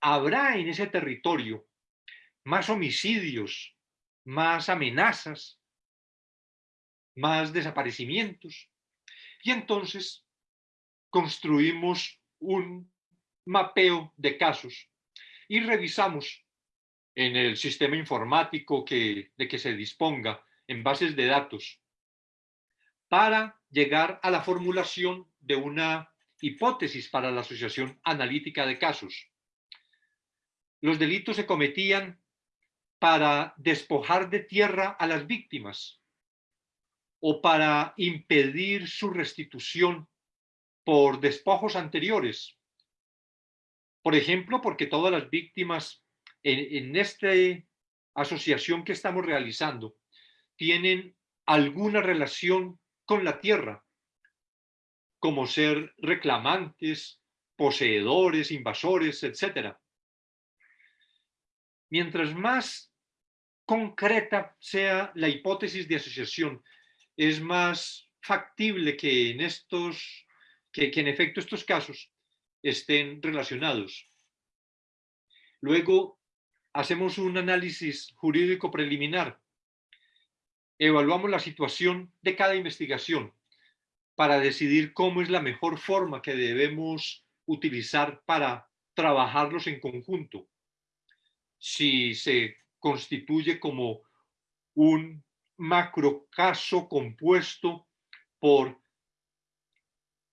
S4: Habrá en ese territorio más homicidios, más amenazas, más desaparecimientos. Y entonces construimos un mapeo de casos y revisamos en el sistema informático que, de que se disponga en bases de datos para llegar a la formulación de una hipótesis para la asociación analítica de casos. Los delitos se cometían para despojar de tierra a las víctimas o para impedir su restitución por despojos anteriores. Por ejemplo, porque todas las víctimas en, esta asociación que estamos realizando tienen alguna relación con la tierra, como ser reclamantes, poseedores, invasores, etc. Mientras más concreta sea la hipótesis de asociación, es más factible que en estos, que, en efecto estos casos estén relacionados. Luego hacemos un análisis jurídico preliminar evaluamos la situación de cada investigación para decidir cómo es la mejor forma que debemos utilizar para trabajarlos en conjunto. Si se constituye como un macrocaso compuesto por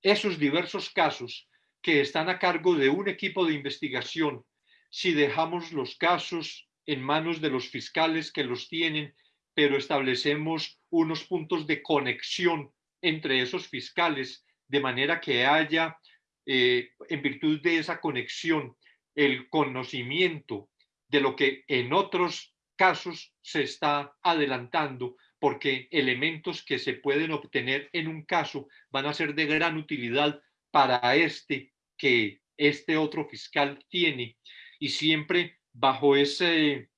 S4: esos diversos casos que están a cargo de un equipo de investigación, si dejamos los casos en manos de los fiscales que los tienen pero establecemos unos puntos de conexión entre esos fiscales, de manera que haya, eh, en virtud de esa conexión, el conocimiento de lo que en otros casos se está adelantando, porque elementos que se pueden obtener en un caso van a ser de gran utilidad para este que este otro fiscal tiene. Y siempre bajo ese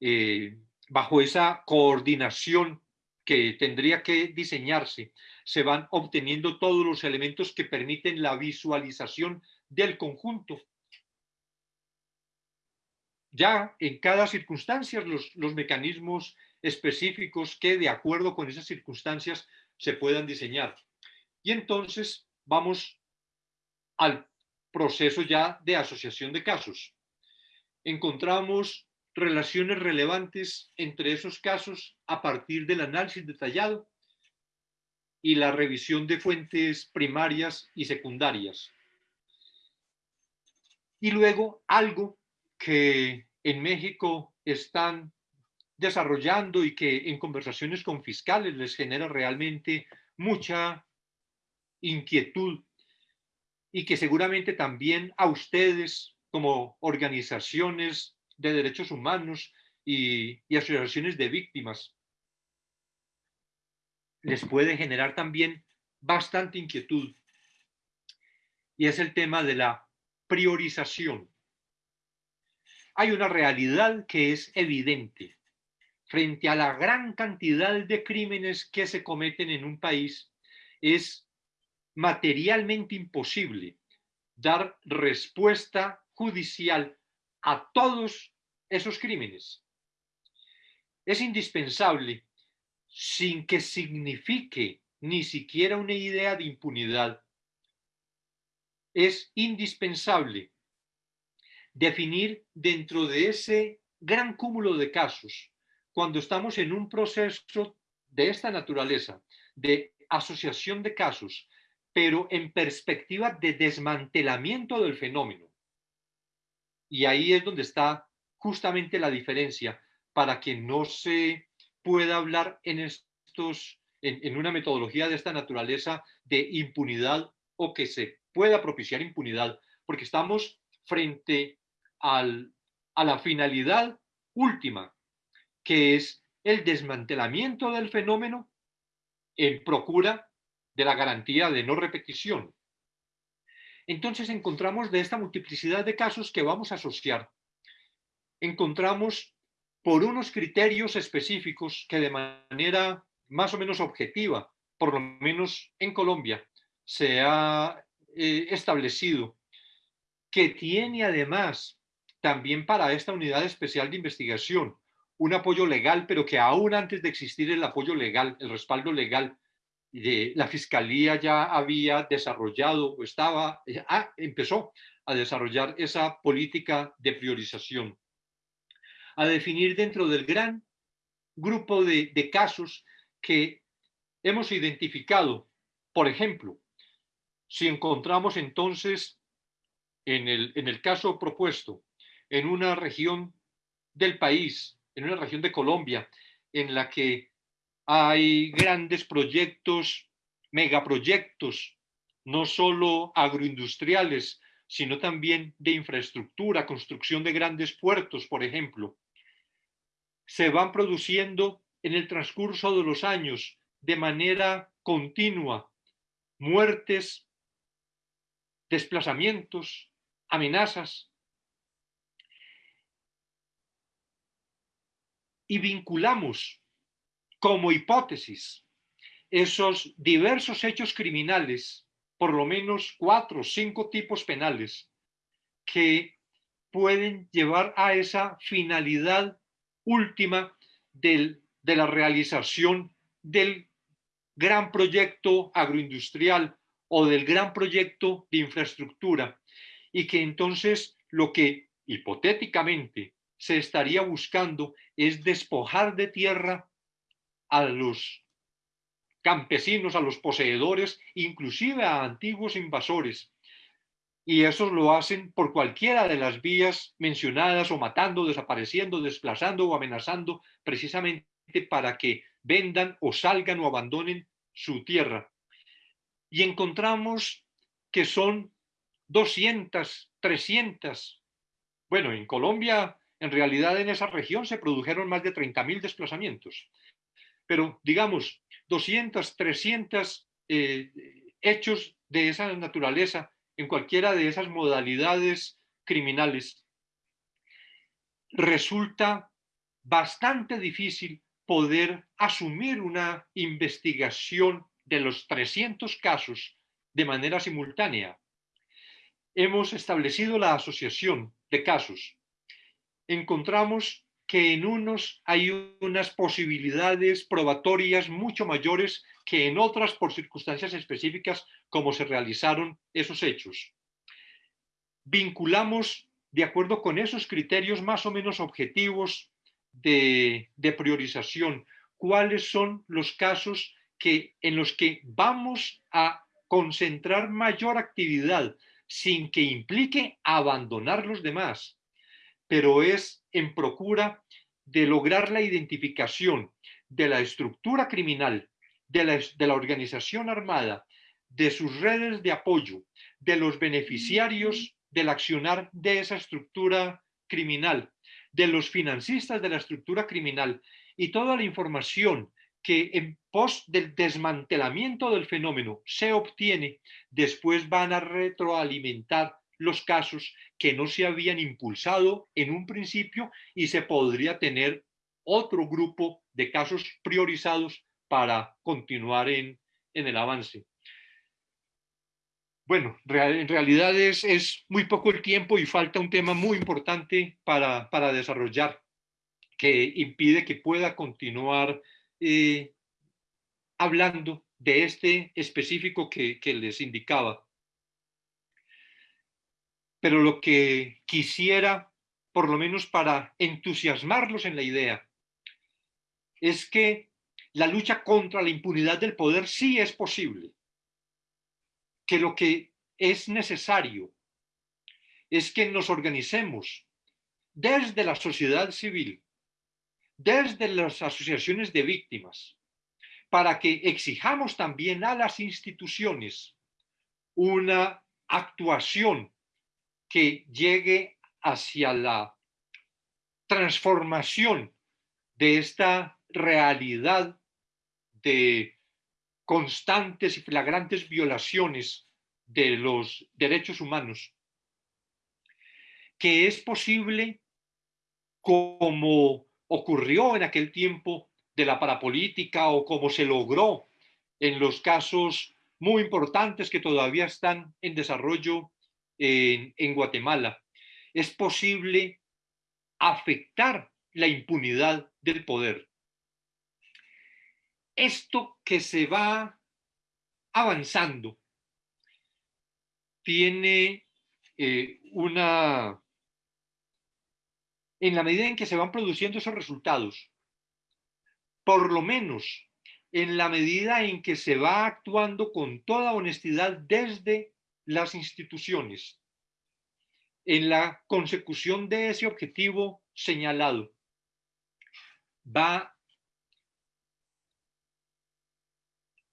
S4: eh, bajo esa coordinación que tendría que diseñarse, se van obteniendo todos los elementos que permiten la visualización del conjunto. Ya en cada circunstancia los, los mecanismos específicos que de acuerdo con esas circunstancias se puedan diseñar. Y entonces vamos al proceso ya de asociación de casos. Encontramos relaciones relevantes entre esos casos a partir del análisis detallado y la revisión de fuentes primarias y secundarias. Y luego algo que en México están desarrollando y que en conversaciones con fiscales les genera realmente mucha inquietud y que seguramente también a ustedes como organizaciones de derechos humanos y, asociaciones de víctimas. Les puede generar también bastante inquietud. Y es el tema de la priorización. Hay una realidad que es evidente. Frente a la gran cantidad de crímenes que se cometen en un país, es materialmente imposible dar respuesta judicial a todos esos crímenes. Es indispensable, sin que signifique ni siquiera una idea de impunidad. Es indispensable definir dentro de ese gran cúmulo de casos, cuando estamos en un proceso de esta naturaleza, de asociación de casos, pero en perspectiva de desmantelamiento del fenómeno. Y ahí es donde está justamente la diferencia para que no se pueda hablar en estos, en, una metodología de esta naturaleza de impunidad o que se pueda propiciar impunidad, porque estamos frente a la finalidad última, que es el desmantelamiento del fenómeno en procura de la garantía de no repetición. Entonces encontramos de esta multiplicidad de casos que vamos a asociar, encontramos por unos criterios específicos que de manera más o menos objetiva, por lo menos en Colombia, se ha eh, establecido que tiene además también para esta unidad especial de investigación un apoyo legal, pero que aún antes de existir el apoyo legal, el respaldo legal, de la Fiscalía ya había desarrollado o estaba, ah, empezó a desarrollar esa política de priorización, a definir dentro del gran grupo de, de casos que hemos identificado. Por ejemplo, si encontramos entonces en el, en el caso propuesto, en una región del país, en una región de Colombia, en la que hay grandes proyectos, megaproyectos, no solo agroindustriales, sino también de infraestructura, construcción de grandes puertos, por ejemplo. Se van produciendo en el transcurso de los años de manera continua muertes, desplazamientos, amenazas. Y vinculamos como hipótesis esos diversos hechos criminales, por lo menos cuatro o cinco tipos penales, que pueden llevar a esa finalidad última del, de la realización del gran proyecto agroindustrial o del gran proyecto de infraestructura. Y que entonces lo que hipotéticamente se estaría buscando es despojar de tierra a los campesinos, a los poseedores, inclusive a antiguos invasores. Y esos lo hacen por cualquiera de las vías mencionadas o matando, desapareciendo, desplazando o amenazando precisamente para que vendan o salgan o abandonen su tierra. Y encontramos que son 200, 300. Bueno, en Colombia, en realidad en esa región se produjeron más de 30.000 desplazamientos pero digamos 200, 300 eh, hechos de esa naturaleza en cualquiera de esas modalidades criminales, resulta bastante difícil poder asumir una investigación de los 300 casos de manera simultánea. Hemos establecido la asociación de casos. Encontramos que en unos hay unas posibilidades probatorias mucho mayores que en otras por circunstancias específicas como se realizaron esos hechos. Vinculamos, de acuerdo con esos criterios más o menos objetivos de, priorización, cuáles son los casos que, en los que vamos a concentrar mayor actividad sin que implique abandonar los demás, pero es en procura de lograr la identificación de la estructura criminal, de la, de la organización armada, de sus redes de apoyo, de los beneficiarios del accionar de esa estructura criminal, de los financistas de la estructura criminal y toda la información que en pos del desmantelamiento del fenómeno se obtiene, después van a retroalimentar los casos que no se habían impulsado en un principio y se podría tener otro grupo de casos priorizados para continuar en, el avance. Bueno, en realidad es, muy poco el tiempo y falta un tema muy importante para, desarrollar que impide que pueda continuar eh, hablando de este específico que, que les indicaba. Pero lo que quisiera, por lo menos para entusiasmarlos en la idea, es que la lucha contra la impunidad del poder sí es posible. Que lo que es necesario es que nos organicemos desde la sociedad civil, desde las asociaciones de víctimas, para que exijamos también a las instituciones una actuación que llegue hacia la transformación de esta realidad de constantes y flagrantes violaciones de los derechos humanos, que es posible como ocurrió en aquel tiempo de la parapolítica o como se logró en los casos muy importantes que todavía están en desarrollo en, Guatemala. Es posible afectar la impunidad del poder. Esto que se va avanzando tiene eh, una... En la medida en que se van produciendo esos resultados, por lo menos en la medida en que se va actuando con toda honestidad desde las instituciones, en la consecución de ese objetivo señalado, va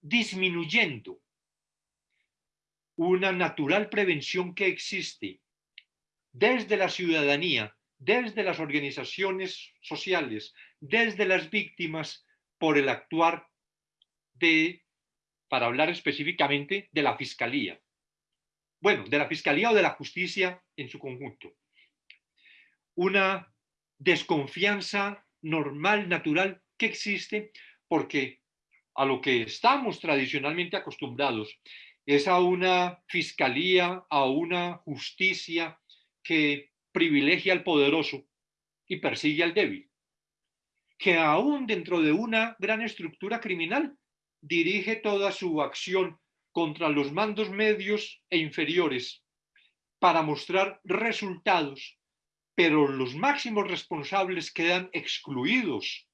S4: disminuyendo una natural prevención que existe desde la ciudadanía, desde las organizaciones sociales, desde las víctimas, por el actuar de, para hablar específicamente, de la Fiscalía. Bueno, de la Fiscalía o de la Justicia en su conjunto. Una desconfianza normal, natural, que existe porque a lo que estamos tradicionalmente acostumbrados es a una fiscalía, a una justicia que privilegia al poderoso y persigue al débil, que aún dentro de una gran estructura criminal dirige toda su acción contra los mandos medios e inferiores para mostrar resultados, pero los máximos responsables quedan excluidos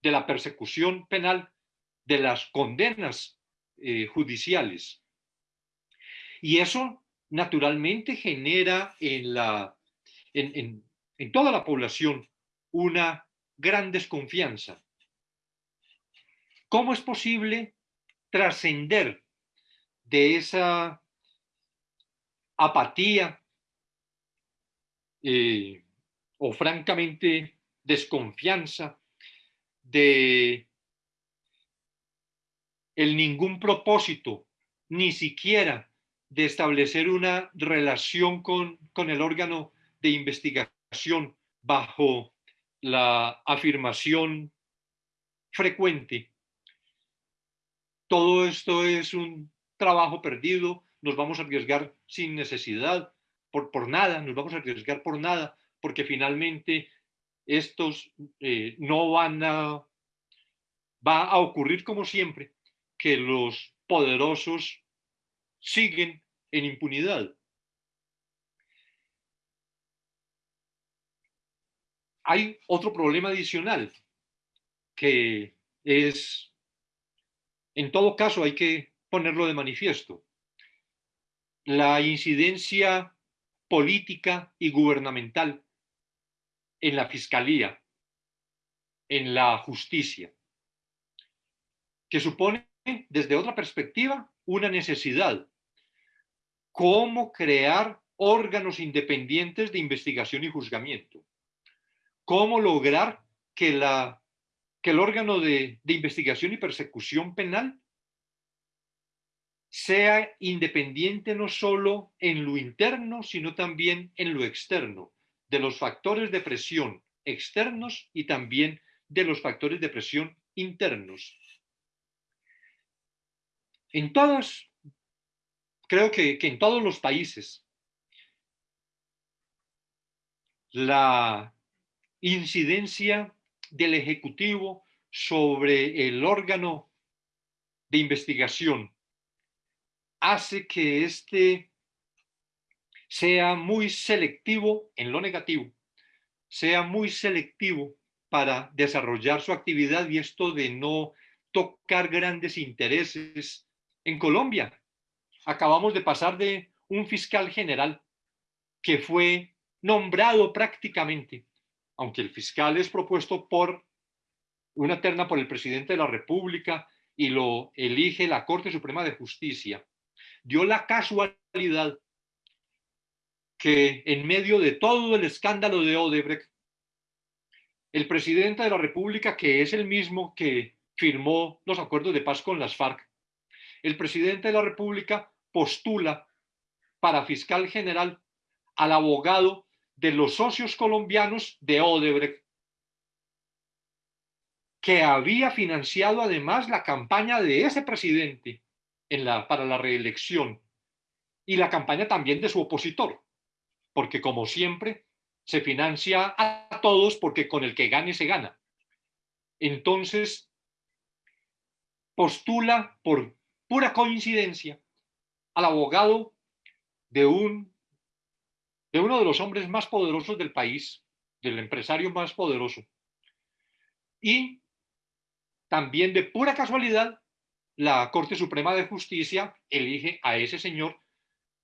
S4: de la persecución penal, de las condenas eh, judiciales. Y eso naturalmente genera en, la, en, en, toda la población una gran desconfianza. ¿Cómo es posible trascender de esa apatía eh, o francamente desconfianza de el ningún propósito, ni siquiera de establecer una relación con, con el órgano de investigación bajo la afirmación frecuente. Todo esto es un trabajo perdido, nos vamos a arriesgar sin necesidad, por, por nada, nos vamos a arriesgar por nada, porque finalmente estos eh, no van va a ocurrir como siempre, que los poderosos siguen en impunidad. Hay otro problema adicional que es, en todo caso hay que ponerlo de manifiesto. La incidencia política y gubernamental en la fiscalía, en la justicia, que supone desde otra perspectiva una necesidad. Cómo crear órganos independientes de investigación y juzgamiento. Cómo lograr que, la, que el órgano de, de investigación y persecución penal sea independiente no solo en lo interno, sino también en lo externo, de los factores de presión externos y también de los factores de presión internos. En todos, creo que, en todos los países, la incidencia del Ejecutivo sobre el órgano de investigación hace que este sea muy selectivo en lo negativo, sea muy selectivo para desarrollar su actividad y esto de no tocar grandes intereses en Colombia. Acabamos de pasar de un fiscal general que fue nombrado prácticamente, aunque el fiscal es propuesto por una terna por el presidente de la República y lo elige la Corte Suprema de Justicia, dio la casualidad que en medio de todo el escándalo de Odebrecht, el presidente de la República, que es el mismo que firmó los acuerdos de paz con las FARC, el presidente de la República postula para fiscal general al abogado de los socios colombianos de Odebrecht, que había financiado además la campaña de ese presidente para la reelección y la campaña también de su opositor, porque como siempre se financia a todos porque con el que gane se gana. Entonces, postula por pura coincidencia al abogado de uno de los hombres más poderosos del país, del empresario más poderoso. Y también de pura casualidad, la Corte Suprema de Justicia elige a ese señor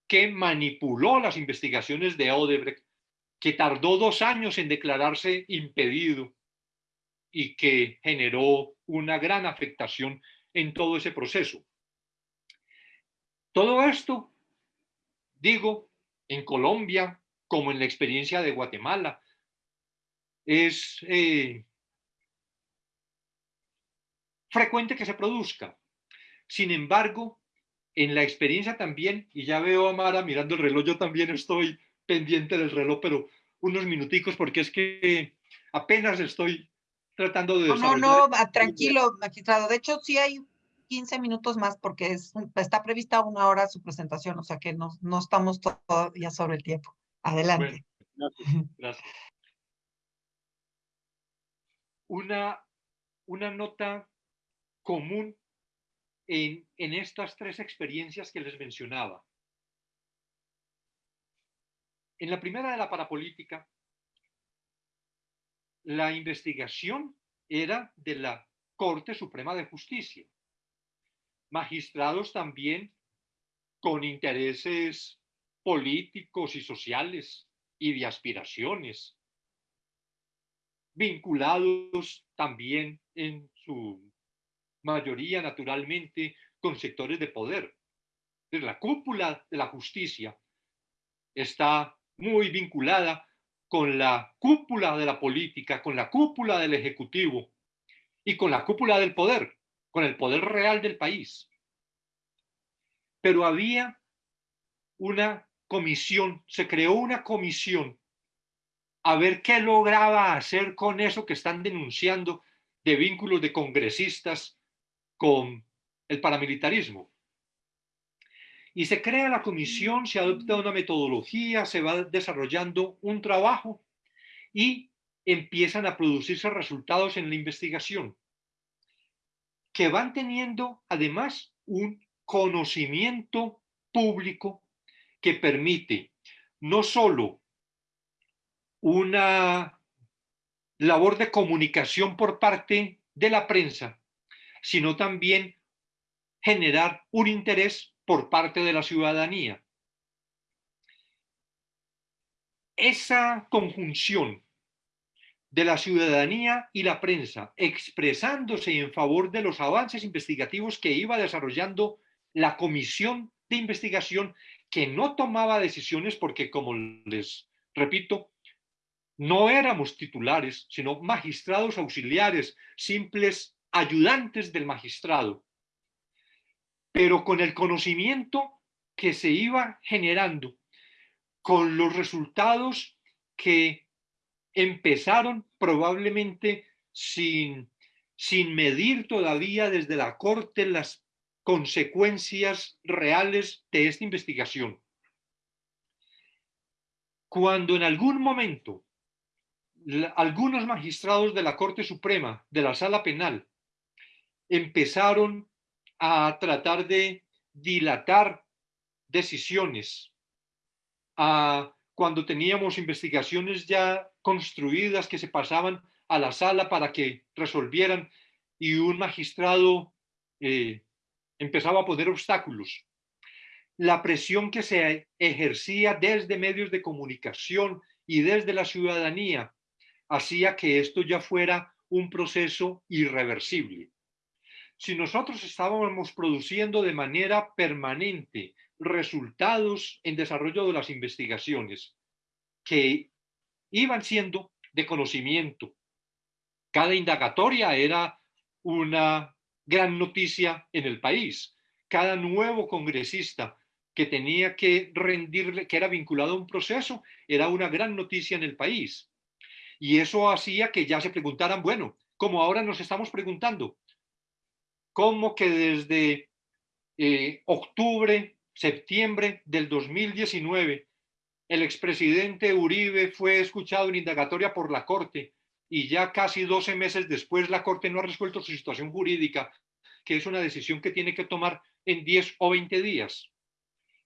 S4: que manipuló las investigaciones de Odebrecht, que tardó dos años en declararse impedido y que generó una gran afectación en todo ese proceso. Todo esto, digo, en Colombia, como en la experiencia de Guatemala, es eh, frecuente que se produzca. Sin embargo, en la experiencia también, y ya veo a Mara mirando el reloj, yo también estoy pendiente del reloj, pero unos minuticos porque es que apenas estoy tratando de...
S1: No, no, no, tranquilo, magistrado. De hecho, sí hay 15 minutos más porque es, está prevista una hora su presentación, o sea que no, no estamos todavía sobre el tiempo. Adelante. *laughs*
S4: gracias. Una, una nota común en, estas tres experiencias que les mencionaba. En la primera de la parapolítica, la investigación era de la Corte Suprema de Justicia. Magistrados también con intereses políticos y sociales y de aspiraciones, vinculados también en su mayoría naturalmente con sectores de poder. La cúpula de la justicia está muy vinculada con la cúpula de la política, con la cúpula del ejecutivo y con la cúpula del poder, con el poder real del país. Pero había una comisión, se creó una comisión a ver qué lograba hacer con eso que están denunciando de vínculos de congresistas con el paramilitarismo. Y se crea la comisión, se adopta una metodología, se va desarrollando un trabajo y empiezan a producirse resultados en la investigación que van teniendo además un conocimiento público que permite no solo una labor de comunicación por parte de la prensa, sino también generar un interés por parte de la ciudadanía. Esa conjunción de la ciudadanía y la prensa expresándose en favor de los avances investigativos que iba desarrollando la comisión de investigación que no tomaba decisiones porque, como les repito, no éramos titulares, sino magistrados auxiliares, simples ayudantes del magistrado, pero con el conocimiento que se iba generando, con los resultados que empezaron probablemente sin, sin medir todavía desde la corte las consecuencias reales de esta investigación. Cuando en algún momento algunos magistrados de la Corte Suprema, de la Sala Penal, empezaron a tratar de dilatar decisiones, a cuando teníamos investigaciones ya construidas que se pasaban a la sala para que resolvieran y un magistrado eh, empezaba a poner obstáculos. La presión que se ejercía desde medios de comunicación y desde la ciudadanía hacía que esto ya fuera un proceso irreversible. Si nosotros estábamos produciendo de manera permanente resultados en desarrollo de las investigaciones que iban siendo de conocimiento, cada indagatoria era una gran noticia en el país. Cada nuevo congresista que tenía que rendirle, que era vinculado a un proceso, era una gran noticia en el país. Y eso hacía que ya se preguntaran, bueno, como ahora nos estamos preguntando, ¿cómo que desde eh, octubre, septiembre del 2019, el expresidente Uribe fue escuchado en indagatoria por la Corte y ya casi 12 meses después la Corte no ha resuelto su situación jurídica, que es una decisión que tiene que tomar en 10 o 20 días.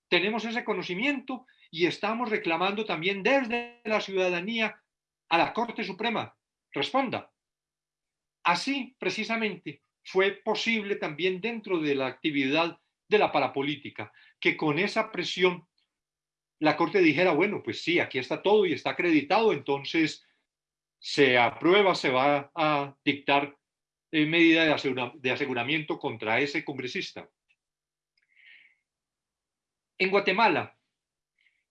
S4: Tenemos ese conocimiento y estamos reclamando también desde la ciudadanía a la Corte Suprema. Responda. Así, precisamente, fue posible también dentro de la actividad de la parapolítica, que con esa presión la Corte dijera, bueno, pues sí, aquí está todo y está acreditado, entonces se aprueba, se va a dictar eh, medida de, aseguramiento contra ese congresista. En Guatemala,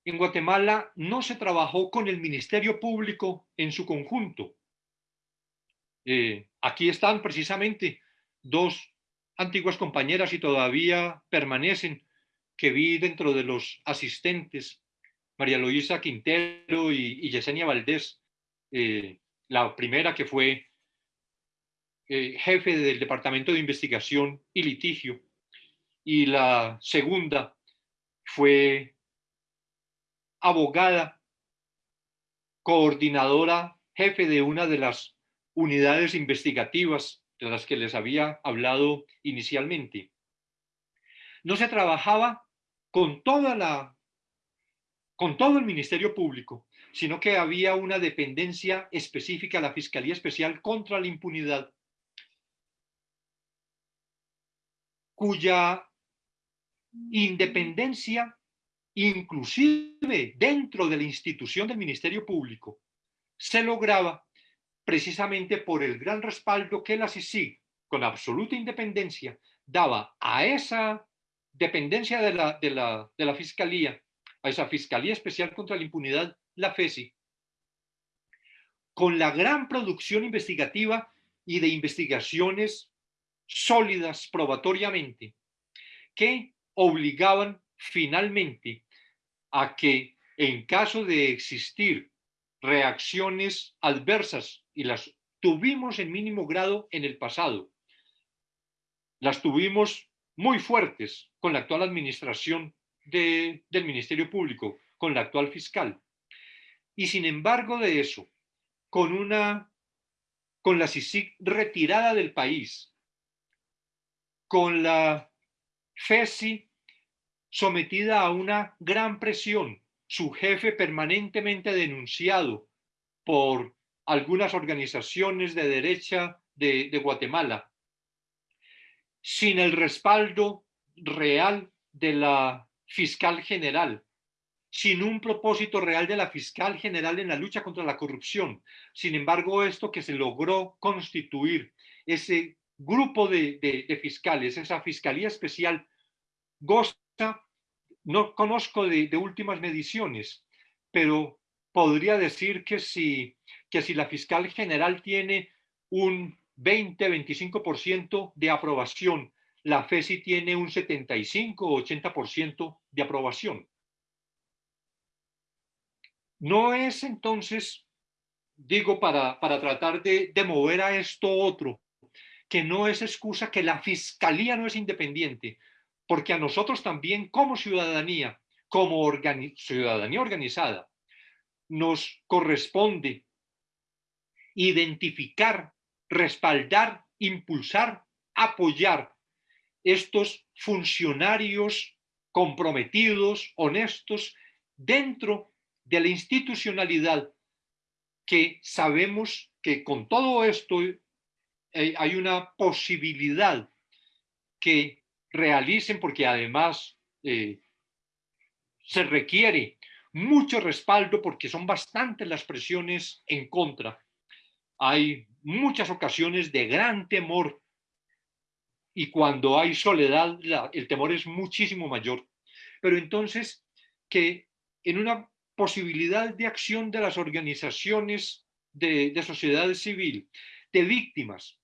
S4: en Guatemala no se trabajó con el Ministerio Público en su conjunto. Eh, aquí están precisamente dos antiguas compañeras y todavía permanecen que vi dentro de los asistentes, María Luisa Quintero y, Yesenia Valdés, eh, la primera que fue eh, jefe del Departamento de Investigación y Litigio, y la segunda fue abogada, coordinadora, jefe de una de las unidades investigativas de las que les había hablado inicialmente. No se trabajaba con toda la con todo el Ministerio Público, sino que había una dependencia específica, la Fiscalía Especial contra la Impunidad, cuya independencia, inclusive dentro de la institución del Ministerio Público, se lograba precisamente por el gran respaldo que la CICIG, con absoluta independencia, daba a esa dependencia de la, de la, de la Fiscalía, a esa Fiscalía Especial contra la Impunidad, la FESI, con la gran producción investigativa y de investigaciones sólidas probatoriamente, que obligaban finalmente a que en caso de existir reacciones adversas, y las tuvimos en mínimo grado en el pasado, las tuvimos muy fuertes con la actual administración del Ministerio Público, con la actual fiscal. Y sin embargo de eso, con una con la CICIC retirada del país, con la FESI sometida a una gran presión, su jefe permanentemente denunciado por algunas organizaciones de derecha de, de Guatemala, sin el respaldo real de la fiscal general, sin un propósito real de la fiscal general en la lucha contra la corrupción. Sin embargo, esto que se logró constituir, ese grupo de, fiscales, esa fiscalía especial, goza, no conozco de, últimas mediciones, pero podría decir que si, que si la fiscal general tiene un 20-25% de aprobación, la FESI tiene un 75-80% de aprobación. No es entonces, digo, para, para tratar de, de mover a esto otro, que no es excusa que la fiscalía no es independiente, porque a nosotros también como ciudadanía, como ciudadanía organizada, nos corresponde identificar, respaldar, impulsar, apoyar estos funcionarios comprometidos, honestos, dentro de la institucionalidad que sabemos que con todo esto eh, hay una posibilidad que realicen, porque además eh, se requiere mucho respaldo porque son bastantes las presiones en contra. Hay muchas ocasiones de gran temor y cuando hay soledad el temor es muchísimo mayor. Pero entonces que en una posibilidad de acción de las organizaciones de, sociedad civil, de víctimas,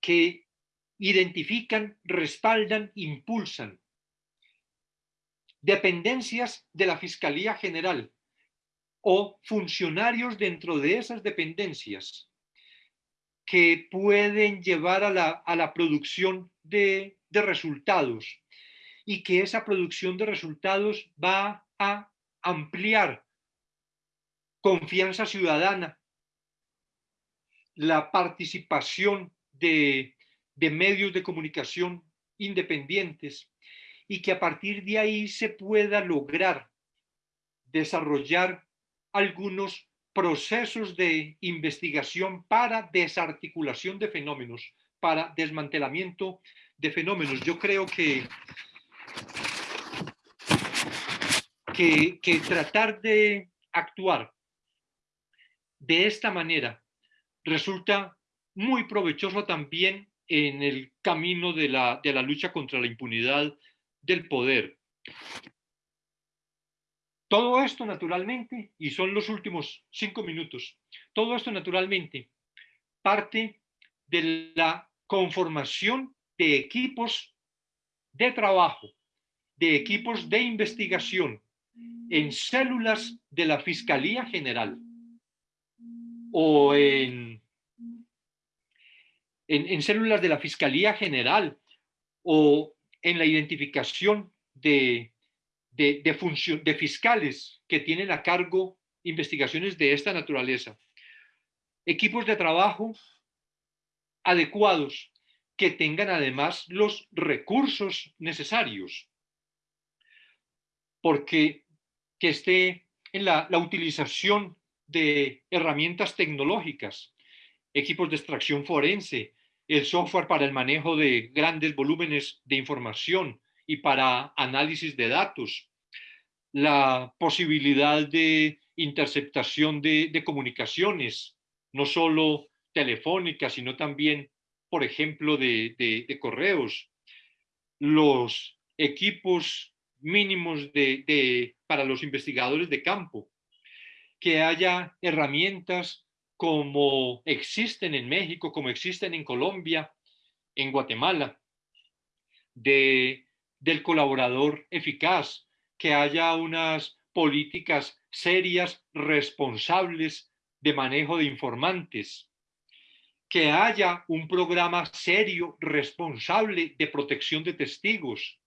S4: que identifican, respaldan, impulsan dependencias de la Fiscalía General o funcionarios dentro de esas dependencias que pueden llevar a la, a la producción de, de resultados y que esa producción de resultados va a ampliar confianza ciudadana, la participación de, de medios de comunicación independientes y que a partir de ahí se pueda lograr desarrollar algunos procesos de investigación para desarticulación de fenómenos, para desmantelamiento de fenómenos. Yo creo que que, tratar de actuar de esta manera resulta muy provechoso también en el camino de la, de la lucha contra la impunidad del poder. Todo esto naturalmente, y son los últimos cinco minutos, todo esto naturalmente parte de la conformación de equipos de trabajo, de equipos de investigación, en células de la Fiscalía General o en, en, células de la Fiscalía General o en la identificación de, de, fiscales que tienen a cargo investigaciones de esta naturaleza. Equipos de trabajo adecuados que tengan además los recursos necesarios. Porque que esté en la, utilización de herramientas tecnológicas, equipos de extracción forense, el software para el manejo de grandes volúmenes de información y para análisis de datos, la posibilidad de interceptación de, comunicaciones, no solo telefónicas, sino también, por ejemplo, de, correos, los equipos mínimos para los investigadores de campo, que haya herramientas como existen en México, como existen en Colombia, en Guatemala, de, del colaborador eficaz, que haya unas políticas serias, responsables de manejo de informantes, que haya un programa serio, responsable de protección de testigos,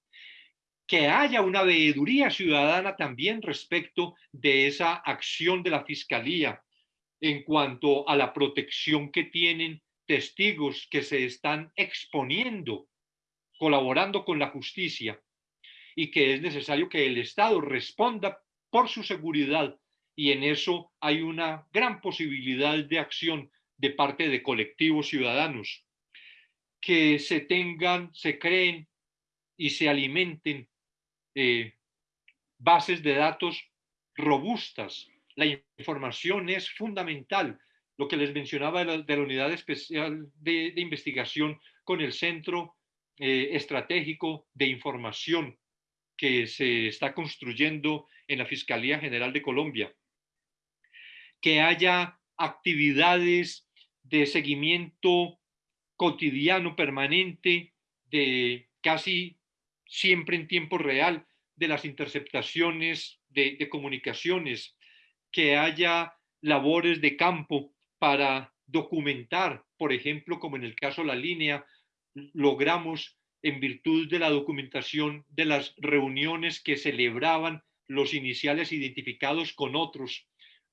S4: que haya una veeduría ciudadana también respecto de esa acción de la Fiscalía en cuanto a la protección que tienen testigos que se están exponiendo, colaborando con la justicia, y que es necesario que el Estado responda por su seguridad, y en eso hay una gran posibilidad de acción de parte de colectivos ciudadanos, que se tengan, se creen y se alimenten eh, bases de datos robustas. La información es fundamental. Lo que les mencionaba de la, Unidad Especial de, Investigación con el Centro eh, Estratégico de Información que se está construyendo en la Fiscalía General de Colombia. Que haya actividades de seguimiento cotidiano, permanente, de casi siempre en tiempo real de las interceptaciones de, comunicaciones, que haya labores de campo para documentar, por ejemplo, como en el caso de la línea, logramos en virtud de la documentación de las reuniones que celebraban los iniciales identificados con otros,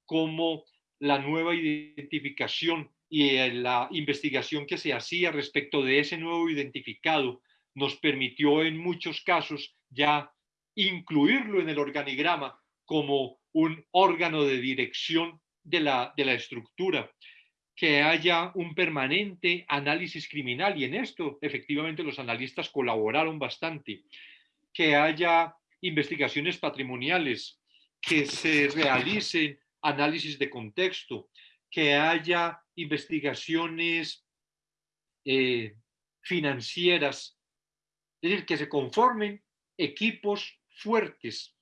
S4: como la nueva identificación y la investigación que se hacía respecto de ese nuevo identificado nos permitió en muchos casos ya incluirlo en el organigrama como un órgano de dirección de la, de la estructura, que haya un permanente análisis criminal, y en esto efectivamente los analistas colaboraron bastante, que haya investigaciones patrimoniales, que se realicen análisis de contexto, que haya investigaciones eh, financieras, es decir, que se conformen equipos fuertes,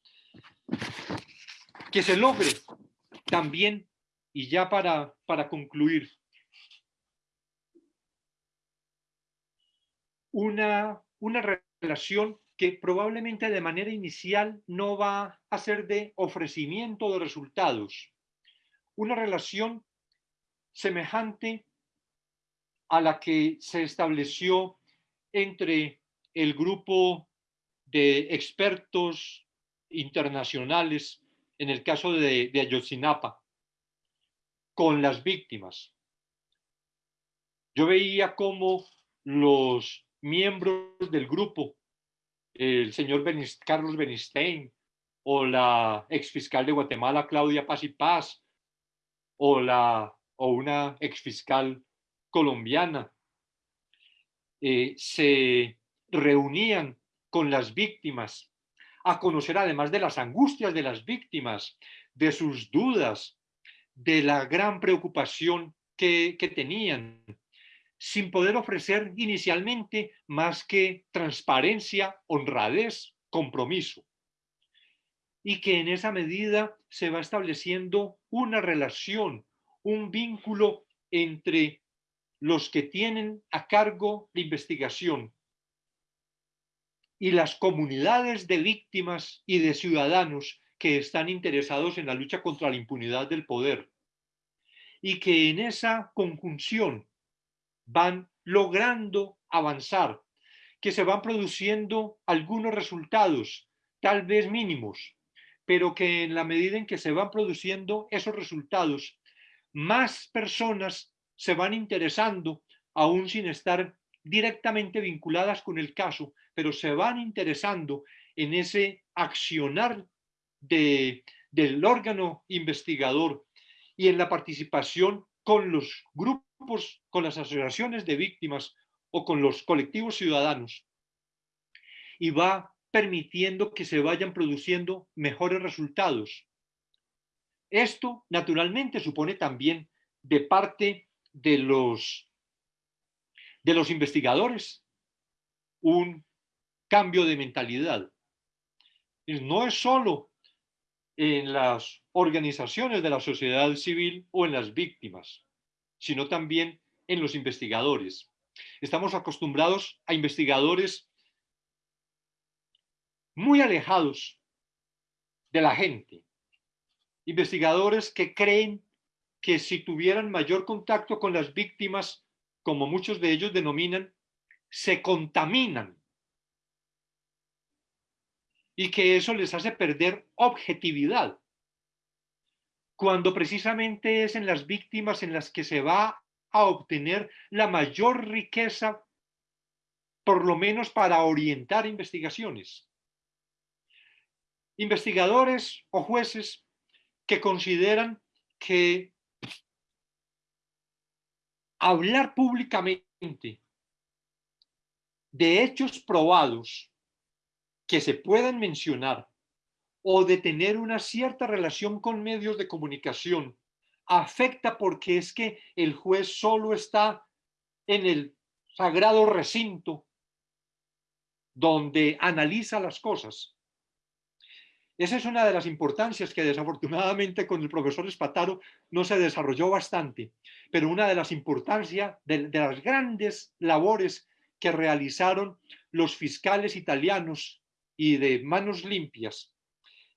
S4: que se logre también, y ya para, para concluir, una, una relación que probablemente de manera inicial no va a ser de ofrecimiento de resultados. Una relación semejante a la que se estableció entre el grupo de expertos internacionales en el caso de, Ayotzinapa con las víctimas. Yo veía cómo los miembros del grupo el señor Carlos Benistein o la exfiscal de Guatemala, Claudia Paz y Paz, o, la, o una exfiscal colombiana, eh, se reunían con las víctimas a conocer además de las angustias de las víctimas, de sus dudas, de la gran preocupación que, que tenían, sin poder ofrecer inicialmente más que transparencia, honradez, compromiso. Y que en esa medida se va estableciendo una relación, un vínculo entre los que tienen a cargo la investigación y las comunidades de víctimas y de ciudadanos que están interesados en la lucha contra la impunidad del poder. Y que en esa conjunción van logrando avanzar, que se van produciendo algunos resultados, tal vez mínimos, pero que en la medida en que se van produciendo esos resultados, más personas se van interesando, aún sin estar directamente vinculadas con el caso, pero se van interesando en ese accionar de, del órgano investigador y en la participación con los grupos con las asociaciones de víctimas o con los colectivos ciudadanos y va permitiendo que se vayan produciendo mejores resultados. Esto, naturalmente, supone también de parte de los, de los investigadores un cambio de mentalidad. No es solo en las organizaciones de la sociedad civil o en las víctimas sino también en los investigadores. Estamos acostumbrados a investigadores muy alejados de la gente, investigadores que creen que si tuvieran mayor contacto con las víctimas, como muchos de ellos denominan, se contaminan y que eso les hace perder objetividad cuando precisamente es en las víctimas en las que se va a obtener la mayor riqueza, por lo menos para orientar investigaciones. Investigadores o jueces que consideran que hablar públicamente de hechos probados que se puedan mencionar o de tener una cierta relación con medios de comunicación afecta porque es que el juez solo está en el sagrado recinto donde analiza las cosas. Esa es una de las importancias que desafortunadamente con el profesor Espataro no se desarrolló bastante, pero una de las importancias de, de las grandes labores que realizaron los fiscales italianos y de manos limpias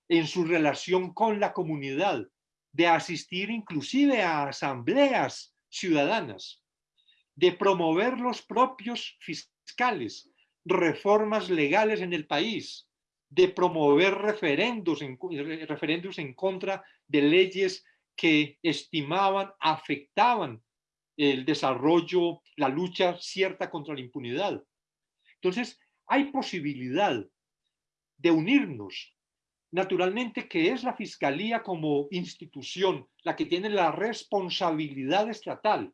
S4: en su relación con la comunidad, de asistir inclusive a asambleas ciudadanas, de promover los propios fiscales, reformas legales en el país, de promover referendos en, referendos en contra de leyes que estimaban afectaban el desarrollo, la lucha cierta contra la impunidad. Entonces, hay posibilidad de unirnos. Naturalmente que es la Fiscalía como institución la que tiene la responsabilidad estatal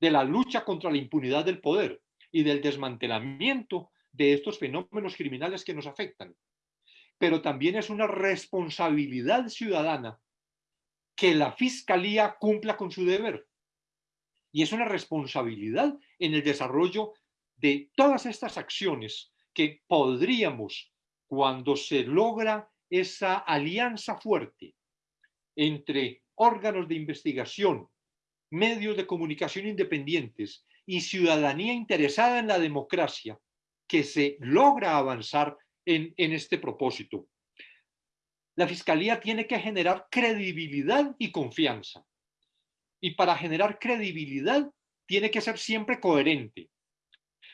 S4: de la lucha contra la impunidad del poder y del desmantelamiento de estos fenómenos criminales que nos afectan. Pero también es una responsabilidad ciudadana que la Fiscalía cumpla con su deber. Y es una responsabilidad en el desarrollo de todas estas acciones que podríamos, cuando se logra esa alianza fuerte entre órganos de investigación, medios de comunicación independientes y ciudadanía interesada en la democracia, que se logra avanzar en, en este propósito. La Fiscalía tiene que generar credibilidad y confianza. Y para generar credibilidad tiene que ser siempre coherente.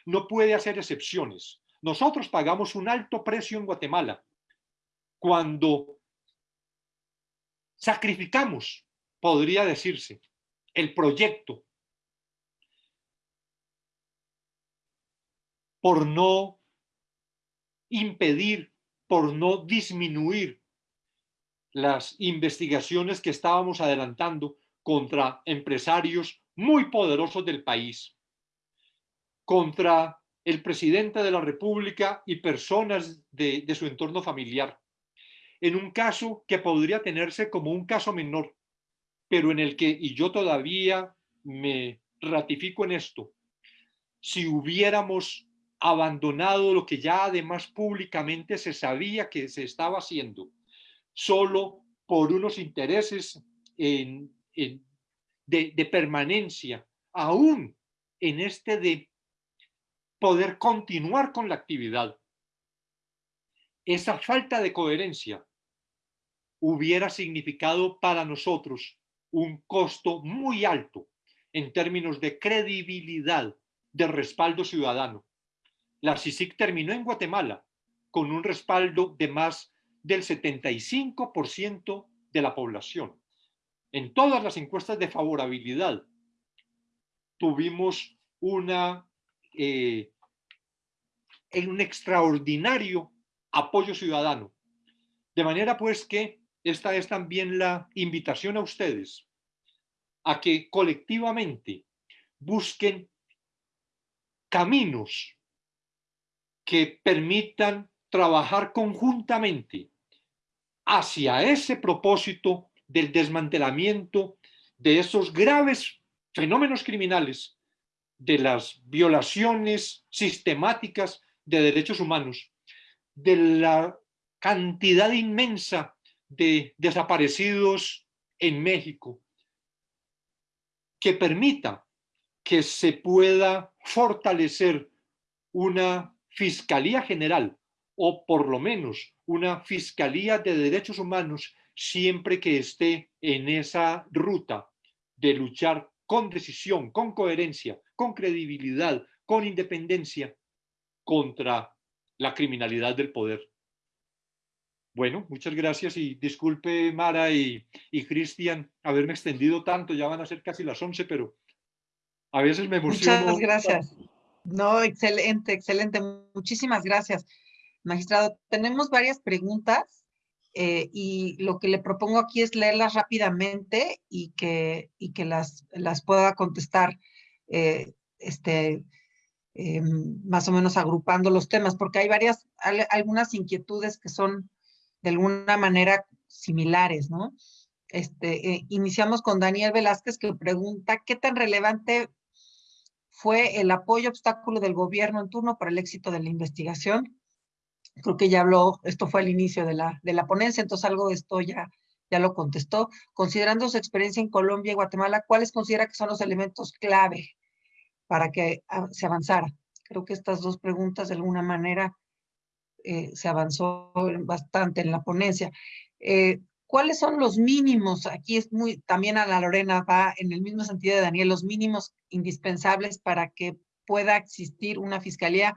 S4: No puede hacer excepciones. Nosotros pagamos un alto precio en Guatemala cuando sacrificamos, podría decirse, el proyecto por no impedir, por no disminuir las investigaciones que estábamos adelantando contra empresarios muy poderosos del país, contra el presidente de la República y personas de, su entorno familiar, en un caso que podría tenerse como un caso menor, pero en el que, y yo todavía me ratifico en esto, si hubiéramos abandonado lo que ya además públicamente se sabía que se estaba haciendo, solo por unos intereses de, de permanencia, aún en este de poder continuar con la actividad. Esa falta de coherencia hubiera significado para nosotros un costo muy alto en términos de credibilidad, de respaldo ciudadano. La CICIC terminó en Guatemala con un respaldo de más del 75% de la población. En todas las encuestas de favorabilidad tuvimos una eh, en un extraordinario apoyo ciudadano. De manera pues que esta es también la invitación a ustedes a que colectivamente busquen caminos que permitan trabajar conjuntamente hacia ese propósito del desmantelamiento de esos graves fenómenos criminales, de las violaciones sistemáticas de derechos humanos, de la cantidad inmensa de desaparecidos en México, que permita que se pueda fortalecer una Fiscalía General o por lo menos una Fiscalía de Derechos Humanos siempre que esté en esa ruta de luchar con decisión, con coherencia, con credibilidad, con independencia contra la criminalidad del poder. Bueno, muchas gracias y disculpe Mara y, y Cristian haberme extendido tanto, ya van a ser casi las 11, pero a veces me emociono.
S1: Muchas gracias. No, excelente, excelente. Muchísimas gracias, magistrado. Tenemos varias preguntas eh, y lo que le propongo aquí es leerlas rápidamente y que, y que las, las pueda contestar eh, este, eh, más o menos agrupando los temas, porque hay varias, algunas inquietudes que son de alguna manera similares, ¿no? Este, eh, iniciamos con Daniel Velázquez que pregunta, ¿qué tan relevante fue el apoyo obstáculo del gobierno en turno para el éxito de la investigación? Creo que ya habló, esto fue el inicio de la, de la ponencia, entonces algo de esto ya, ya lo contestó. Considerando su experiencia en Colombia y Guatemala, ¿cuáles considera que son los elementos clave para que ah, se avanzara. Creo que estas dos preguntas de alguna manera eh, se avanzó bastante en la ponencia. Eh, ¿Cuáles son los mínimos? Aquí es muy, también a la Lorena va en el mismo sentido de Daniel, los mínimos indispensables para que pueda existir una fiscalía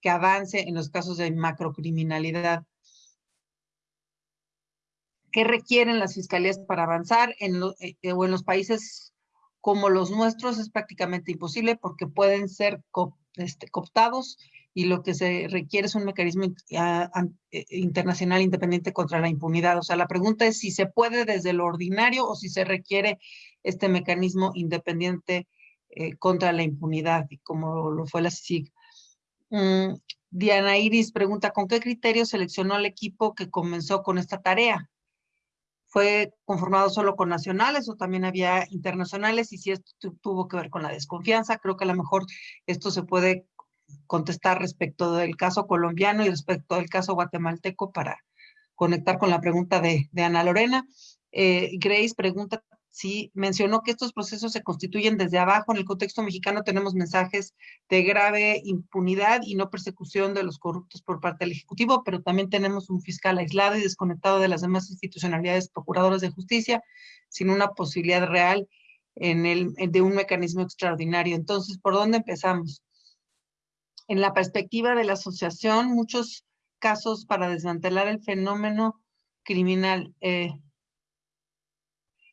S1: que avance en los casos de macrocriminalidad. ¿Qué requieren las fiscalías para avanzar en, eh, o en los países como los nuestros es prácticamente imposible porque pueden ser este, cooptados y lo que se requiere es un mecanismo ah, eh, internacional independiente contra la impunidad. O sea, la pregunta es si se puede desde lo ordinario o si se requiere este mecanismo independiente eh, contra la impunidad, como lo fue la CICIG. Mm, Diana Iris pregunta, ¿con qué criterio seleccionó al equipo que comenzó con esta tarea? ¿Fue conformado solo con nacionales o también había internacionales? Y si esto tuvo que ver con la desconfianza, creo que a lo mejor esto se puede contestar respecto del caso colombiano y respecto del caso guatemalteco para conectar con la pregunta de, Ana Lorena. Eh, Grace pregunta si mencionó que estos procesos se constituyen desde abajo. En el contexto mexicano tenemos mensajes de grave impunidad y no persecución de los corruptos por parte del Ejecutivo, pero también tenemos un fiscal aislado y desconectado de las demás institucionalidades procuradoras de justicia, sin una posibilidad real en el, de un mecanismo extraordinario. Entonces, ¿por dónde empezamos? En la perspectiva de la asociación, muchos casos para desmantelar el fenómeno criminal. Eh,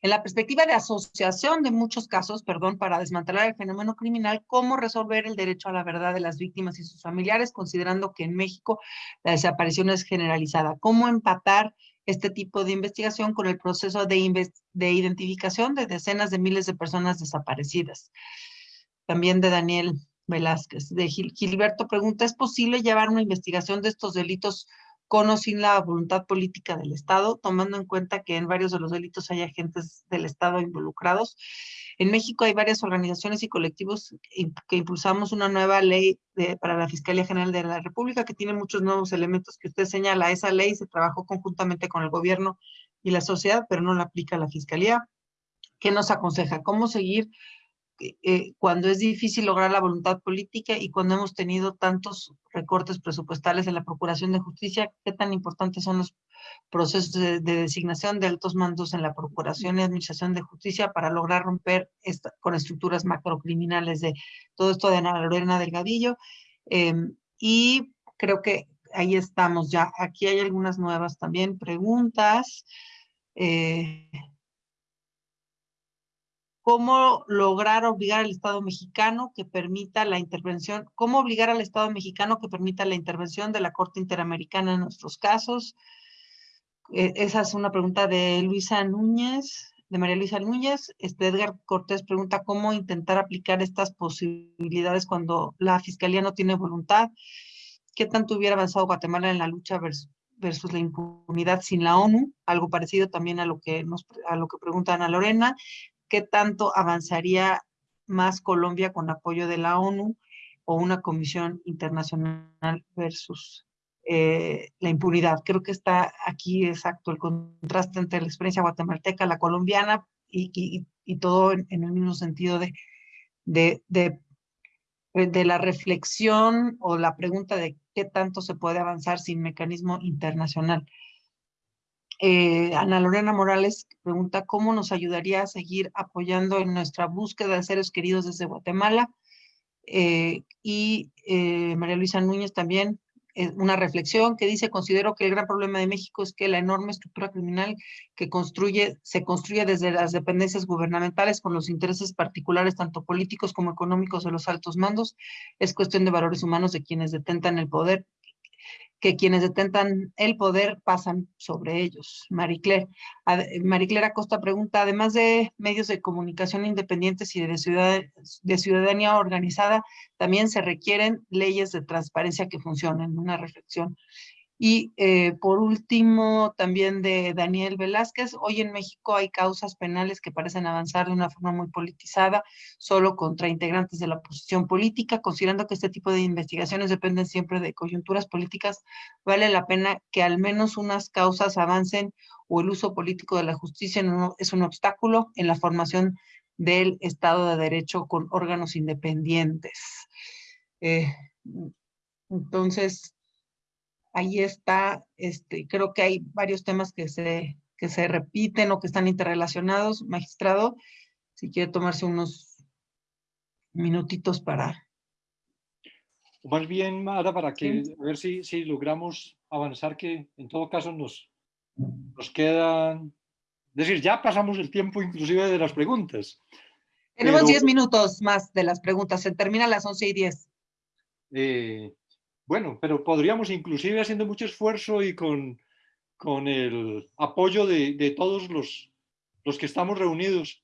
S1: en la perspectiva de asociación de muchos casos, perdón, para desmantelar el fenómeno criminal, cómo resolver el derecho a la verdad de las víctimas y sus familiares, considerando que en México la desaparición es generalizada, cómo empatar este tipo de investigación con el proceso de, de identificación de decenas de miles de personas desaparecidas. También de Daniel Velázquez. De Gilberto pregunta, ¿es posible llevar una investigación de estos delitos con o sin la voluntad política del Estado, tomando en cuenta que en varios de los delitos hay agentes del Estado involucrados. En México hay varias organizaciones y colectivos que impulsamos una nueva ley para la Fiscalía General de la República que tiene muchos nuevos elementos que usted señala. Esa ley se trabajó conjuntamente con el gobierno y la sociedad, pero no la aplica la Fiscalía. ¿Qué nos aconseja? ¿Cómo seguir eh, cuando es difícil lograr la voluntad política y cuando hemos tenido tantos recortes presupuestales en la Procuración de Justicia, qué tan importantes son los procesos de, designación de altos mandos en la Procuración y Administración de Justicia para lograr romper esta, con estructuras macrocriminales de todo esto de Ana Lorena Delgadillo. Em, y creo que ahí estamos ya. Aquí hay algunas nuevas también preguntas. Eh, cómo lograr obligar al Estado mexicano que permita la intervención, cómo obligar al Estado mexicano que permita la intervención de la Corte Interamericana en nuestros casos. E, esa es una pregunta de Luisa Núñez, de María Luisa Núñez. Este Edgar Cortés pregunta cómo intentar aplicar estas posibilidades cuando la Fiscalía no tiene voluntad. ¿Qué tanto hubiera avanzado Guatemala en la lucha versus, la impunidad sin la ONU? Algo parecido también a lo que, nos, a lo que pregunta Ana Lorena qué tanto avanzaría más Colombia con apoyo de la ONU o una comisión internacional versus eh, la impunidad. Creo que está aquí exacto el contraste entre la experiencia guatemalteca, la colombiana y, todo en, el mismo sentido de, la reflexión o la pregunta de qué tanto se puede avanzar sin mecanismo internacional. Eh, Ana Lorena Morales pregunta cómo nos ayudaría a seguir apoyando en nuestra búsqueda de seres queridos desde Guatemala. Eh, y eh, María Luisa Núñez también, una reflexión que dice, considero que el gran problema de México es que la enorme estructura criminal que construye, se construye desde las dependencias gubernamentales con los intereses particulares, tanto políticos como económicos de los altos mandos, es cuestión de valores humanos de quienes detentan el poder que quienes detentan el poder pasan sobre ellos. Marie Claire, Acosta pregunta, además de medios de comunicación independientes y de ciudadanía organizada, también se requieren leyes de transparencia que funcionen. Una reflexión. Y eh, por último, también de Daniel Velázquez, hoy en México hay causas penales que parecen avanzar de una forma muy politizada, solo contra integrantes de la oposición política, considerando que este tipo de investigaciones dependen siempre de coyunturas políticas, vale la pena que al menos unas causas avancen o el uso político de la justicia no es un obstáculo en la formación del Estado de Derecho con órganos independientes. Eh, entonces, ahí está, este, creo que hay varios temas que se, que se repiten o que están interrelacionados. Magistrado, si quiere tomarse unos minutitos para...
S4: Más bien, Mara, para que, a ver si, si logramos avanzar, que en todo caso nos, nos quedan... Es decir, ya pasamos el tiempo inclusive de las preguntas.
S1: Tenemos 10 minutos más de las preguntas, se termina a las 11 y 10.
S4: Eh, bueno, pero podríamos inclusive haciendo mucho esfuerzo y con, con el apoyo de, de todos los, los que estamos reunidos,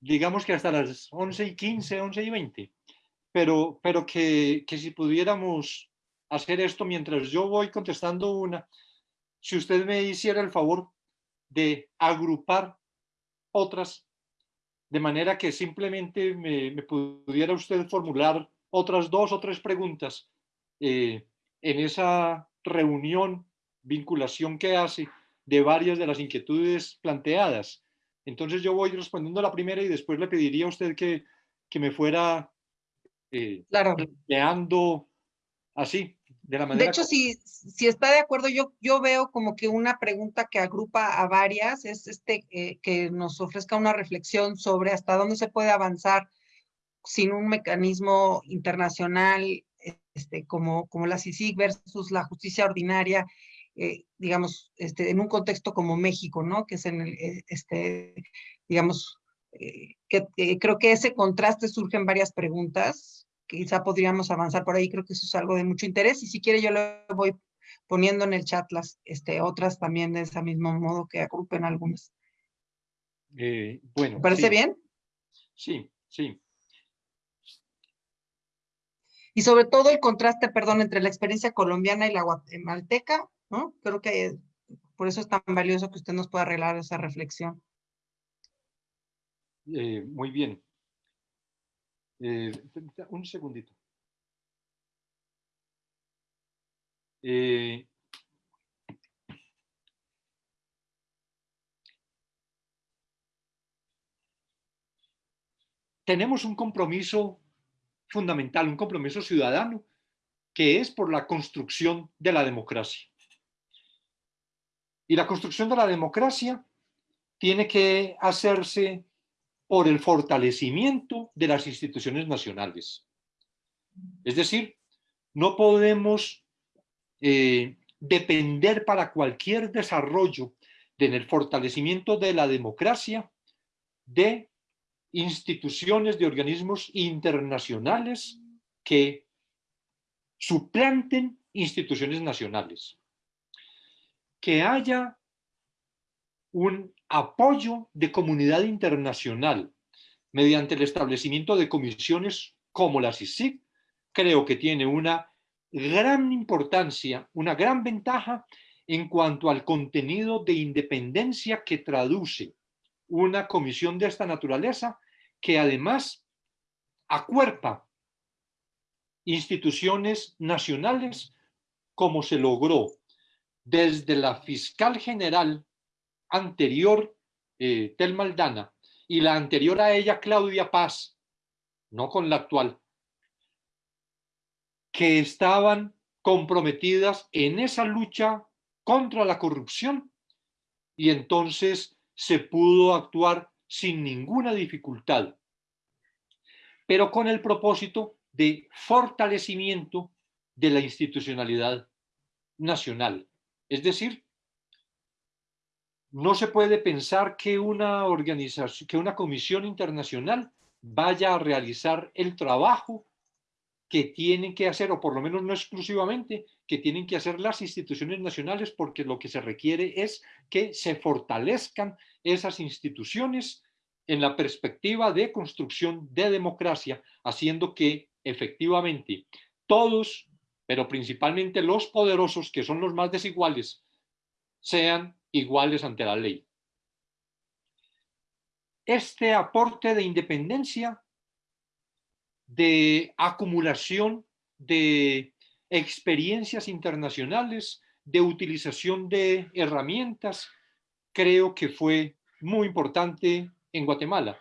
S4: digamos que hasta las 11 y 15, 11 y 20, pero, pero que, que si pudiéramos hacer esto mientras yo voy contestando una, si usted me hiciera el favor de agrupar otras, de manera que simplemente me, pudiera usted formular otras dos o tres preguntas eh, en esa reunión, vinculación que hace de varias de las inquietudes planteadas. Entonces yo voy respondiendo a la primera y después le pediría a usted que, que me fuera eh,
S1: claro.
S4: planteando así,
S1: de hecho, si, si está de acuerdo, yo, yo veo como que una pregunta que agrupa a varias es este, eh, que nos ofrezca una reflexión sobre hasta dónde se puede avanzar sin un mecanismo internacional este, como, como la CICIG versus la justicia ordinaria, eh, digamos, este, en un contexto como México, ¿no? Que es en el, eh, este, digamos, que, creo que ese contraste surge en varias preguntas quizá podríamos avanzar por ahí, creo que eso es algo de mucho interés y si quiere yo le voy poniendo en el chat las este, otras también de ese mismo modo que agrupen algunas.
S4: Eh, bueno.
S1: parece bien?
S4: Sí, sí.
S1: Y sobre todo el contraste, perdón, entre la experiencia colombiana y la guatemalteca, ¿no? Creo que por eso es tan valioso que usted nos pueda arreglar esa reflexión.
S4: Eh, muy bien. Eh, un segundito. Eh, tenemos un compromiso fundamental, un compromiso ciudadano, que es por la construcción de la democracia. Y la construcción de la democracia tiene que hacerse por el fortalecimiento de las instituciones nacionales. Es decir, no podemos eh, depender para cualquier desarrollo en el fortalecimiento de la democracia de instituciones, de organismos internacionales que suplanten instituciones nacionales. Que haya un apoyo de comunidad internacional mediante el establecimiento de comisiones como la CICIG, creo que tiene una gran importancia, una gran ventaja en cuanto al contenido de independencia que traduce una comisión de esta naturaleza, que además acuerpa instituciones nacionales como se logró desde la fiscal general anterior, eh, Tel Maldana, y la anterior a ella, Claudia Paz, no con la actual, que estaban comprometidas en esa lucha contra la corrupción y entonces se pudo actuar sin ninguna dificultad, pero con el propósito de fortalecimiento de la institucionalidad nacional. Es decir, no se puede pensar que una organización, que una comisión internacional vaya a realizar el trabajo que tienen que hacer, o por lo menos no exclusivamente, que tienen que hacer las instituciones nacionales, porque lo que se requiere es que se fortalezcan esas instituciones en la perspectiva de construcción de democracia, haciendo que efectivamente todos, pero principalmente los poderosos, que son los más desiguales, sean iguales ante la ley. Este aporte de independencia, de acumulación de experiencias internacionales, de utilización de herramientas, creo que fue muy importante en Guatemala.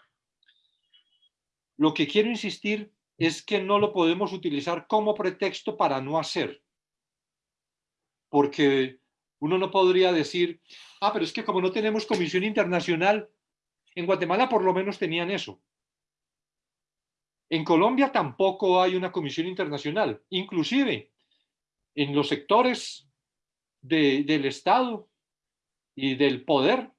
S4: Lo que quiero insistir es que no lo podemos utilizar como pretexto para no hacer, porque uno no podría decir, ah, pero es que como no tenemos comisión internacional, en Guatemala por lo menos tenían eso. En Colombia tampoco hay una comisión internacional, inclusive en los sectores del Estado y del poder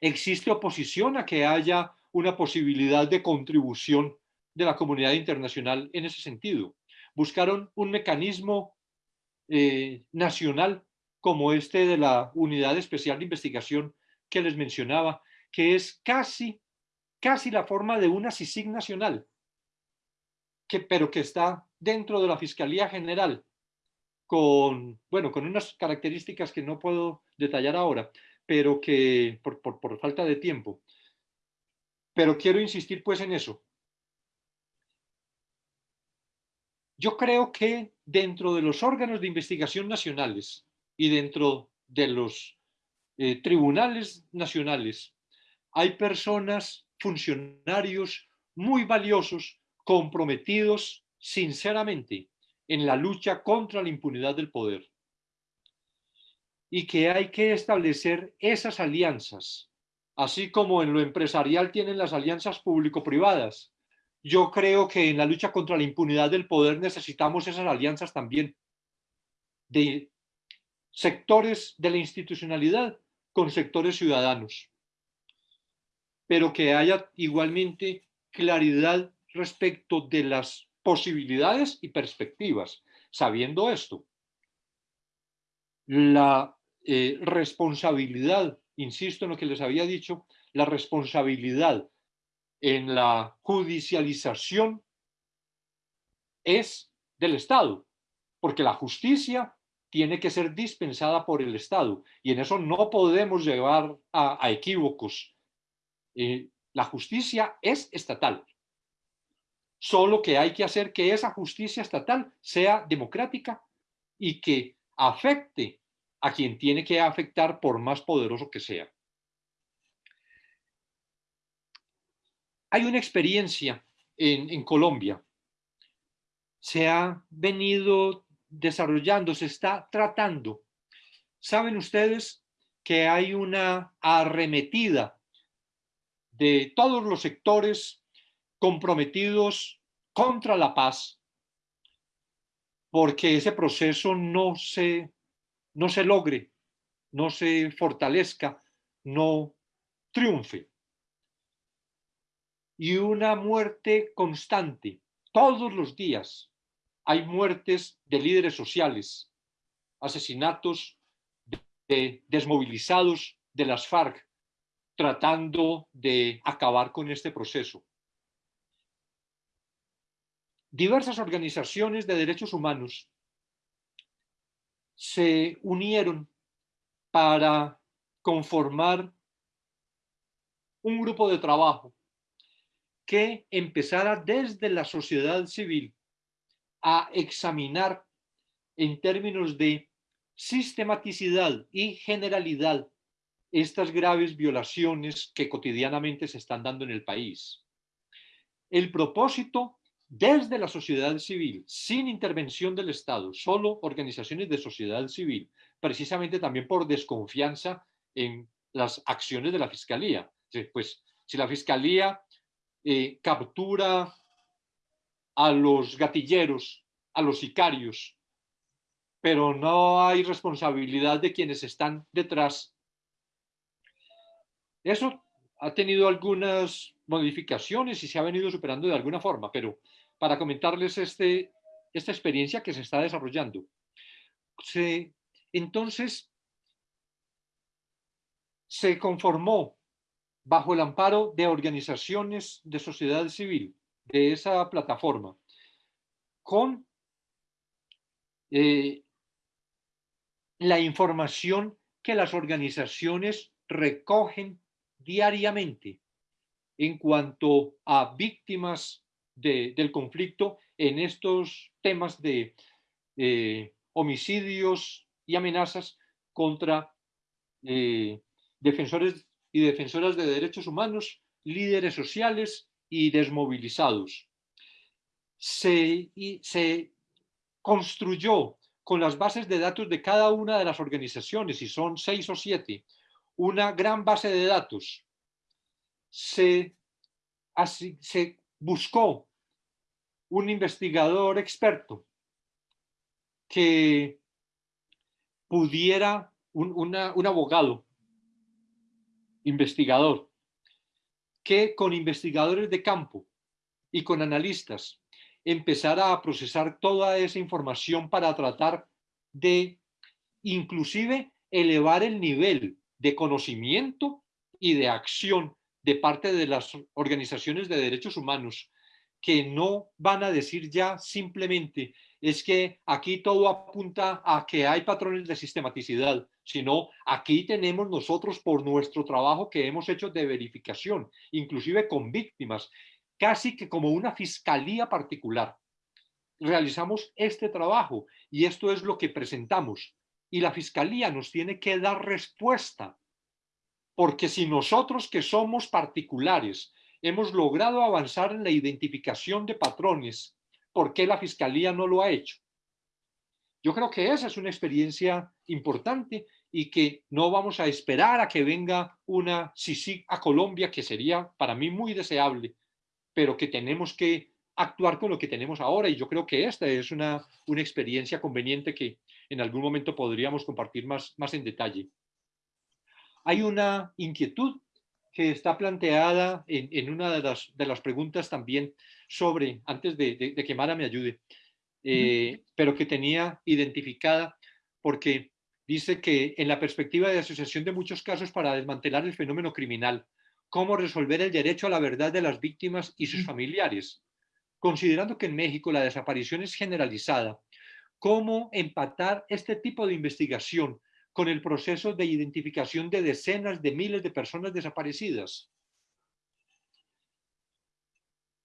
S4: existe oposición a que haya una posibilidad de contribución de la comunidad internacional en ese sentido. Buscaron un mecanismo eh, nacional como este de la Unidad Especial de Investigación que les mencionaba, que es casi, casi la forma de una CICIG nacional, que, pero que está dentro de la Fiscalía General, con, bueno, con unas características que no puedo detallar ahora, pero que por, por falta de tiempo. Pero quiero insistir pues en eso. Yo creo que dentro de los órganos de investigación nacionales y dentro de los eh, tribunales nacionales hay personas, funcionarios muy valiosos, comprometidos sinceramente en la lucha contra la impunidad del poder. Y que hay que establecer esas alianzas, así como en lo empresarial tienen las alianzas público-privadas. Yo creo que en la lucha contra la impunidad del poder necesitamos esas alianzas también de sectores de la institucionalidad con sectores ciudadanos, pero que haya igualmente claridad respecto de las posibilidades y perspectivas. Sabiendo esto, la eh, responsabilidad, insisto en lo que les había dicho, la responsabilidad en la judicialización es del Estado, porque la justicia tiene que ser dispensada por el Estado y en eso no podemos llevar a, equívocos. Eh, la justicia es estatal, solo que hay que hacer que esa justicia estatal sea democrática y que afecte a quien tiene que afectar por más poderoso que sea. Hay una experiencia en, en Colombia. Se ha venido desarrollando, se está tratando. Saben ustedes que hay una arremetida de todos los sectores comprometidos contra la paz, porque ese proceso no se, no se logre, no se fortalezca, no triunfe. Y una muerte constante, todos los días, hay muertes de líderes sociales, asesinatos de desmovilizados de las FARC, tratando de acabar con este proceso. Diversas organizaciones de derechos humanos se unieron para conformar un grupo de trabajo que empezara desde la sociedad civil a examinar en términos de sistematicidad y generalidad estas graves violaciones que cotidianamente se están dando en el país. El propósito desde la sociedad civil, sin intervención del Estado, solo organizaciones de sociedad civil, precisamente también por desconfianza en las acciones de la Fiscalía. Pues si la Fiscalía eh, captura a los gatilleros, a los sicarios, pero no hay responsabilidad de quienes están detrás. Eso ha tenido algunas modificaciones y se ha venido superando de alguna forma, pero para comentarles este, esta experiencia que se está desarrollando. entonces, se conformó bajo el amparo de organizaciones de sociedad civil de esa plataforma, con eh, la información que las organizaciones recogen diariamente en cuanto a víctimas del conflicto en estos temas de eh, homicidios y amenazas contra eh, defensores y defensoras de derechos humanos, líderes sociales y desmovilizados. Se, se construyó con las bases de datos de cada una de las organizaciones, y son seis o siete, una gran base de datos. Se, se buscó un investigador experto que pudiera, un, un abogado investigador, que con investigadores de campo y con analistas empezara a procesar toda esa información para tratar de inclusive elevar el nivel de conocimiento y de acción de parte de las organizaciones de derechos humanos que no van a decir ya simplemente es que aquí todo apunta a que hay patrones de sistematicidad, sino aquí tenemos nosotros por nuestro trabajo que hemos hecho de verificación, inclusive con víctimas, casi que como una fiscalía particular. Realizamos este trabajo y esto es lo que presentamos. Y la fiscalía nos tiene que dar respuesta, porque si nosotros que somos particulares hemos logrado avanzar en la identificación de patrones ¿por qué la Fiscalía no lo ha hecho? Yo creo que esa es una experiencia importante y que no vamos a esperar a que venga una CICIG a Colombia, que sería para mí muy deseable, pero que tenemos que actuar con lo que tenemos ahora y yo creo que esta es una, una experiencia conveniente que en algún momento podríamos compartir más, más en detalle. Hay una inquietud que está planteada en, una de las, de las, preguntas también sobre, antes de, que Mara me ayude, eh, pero que tenía identificada porque dice que en la perspectiva de asociación de muchos casos para desmantelar el fenómeno criminal, cómo resolver el derecho a la verdad de las víctimas y sus familiares, considerando que en México la desaparición es generalizada, cómo empatar este tipo de investigación con el proceso de identificación de decenas de miles de personas desaparecidas.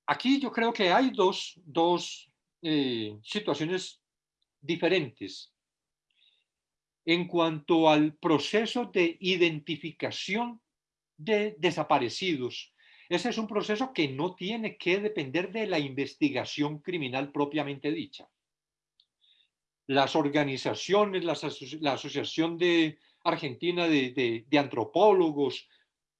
S4: Aquí yo creo que hay dos, eh, situaciones diferentes. En cuanto al proceso de identificación de desaparecidos, ese es un proceso que no tiene que depender de la investigación criminal propiamente dicha las organizaciones, la Asociación de Argentina de, Antropólogos,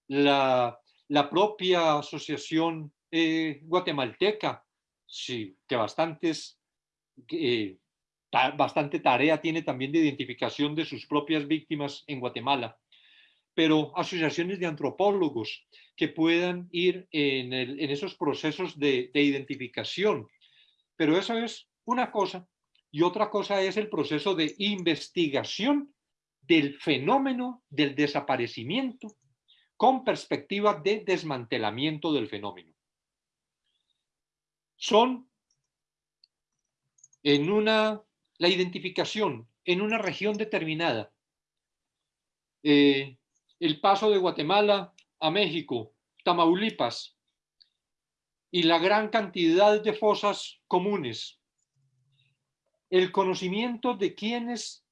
S4: la, propia Asociación eh, Guatemalteca, sí, que bastantes, eh, bastante tarea tiene también de identificación de sus propias víctimas en Guatemala, pero asociaciones de antropólogos que puedan ir en, esos procesos de identificación. Pero eso es una cosa y otra cosa es el proceso de investigación del fenómeno del desaparecimiento con perspectiva de desmantelamiento del fenómeno. Son en una, la identificación en una región determinada, eh, el paso de Guatemala a México, Tamaulipas, y la gran cantidad de fosas comunes el conocimiento de quienes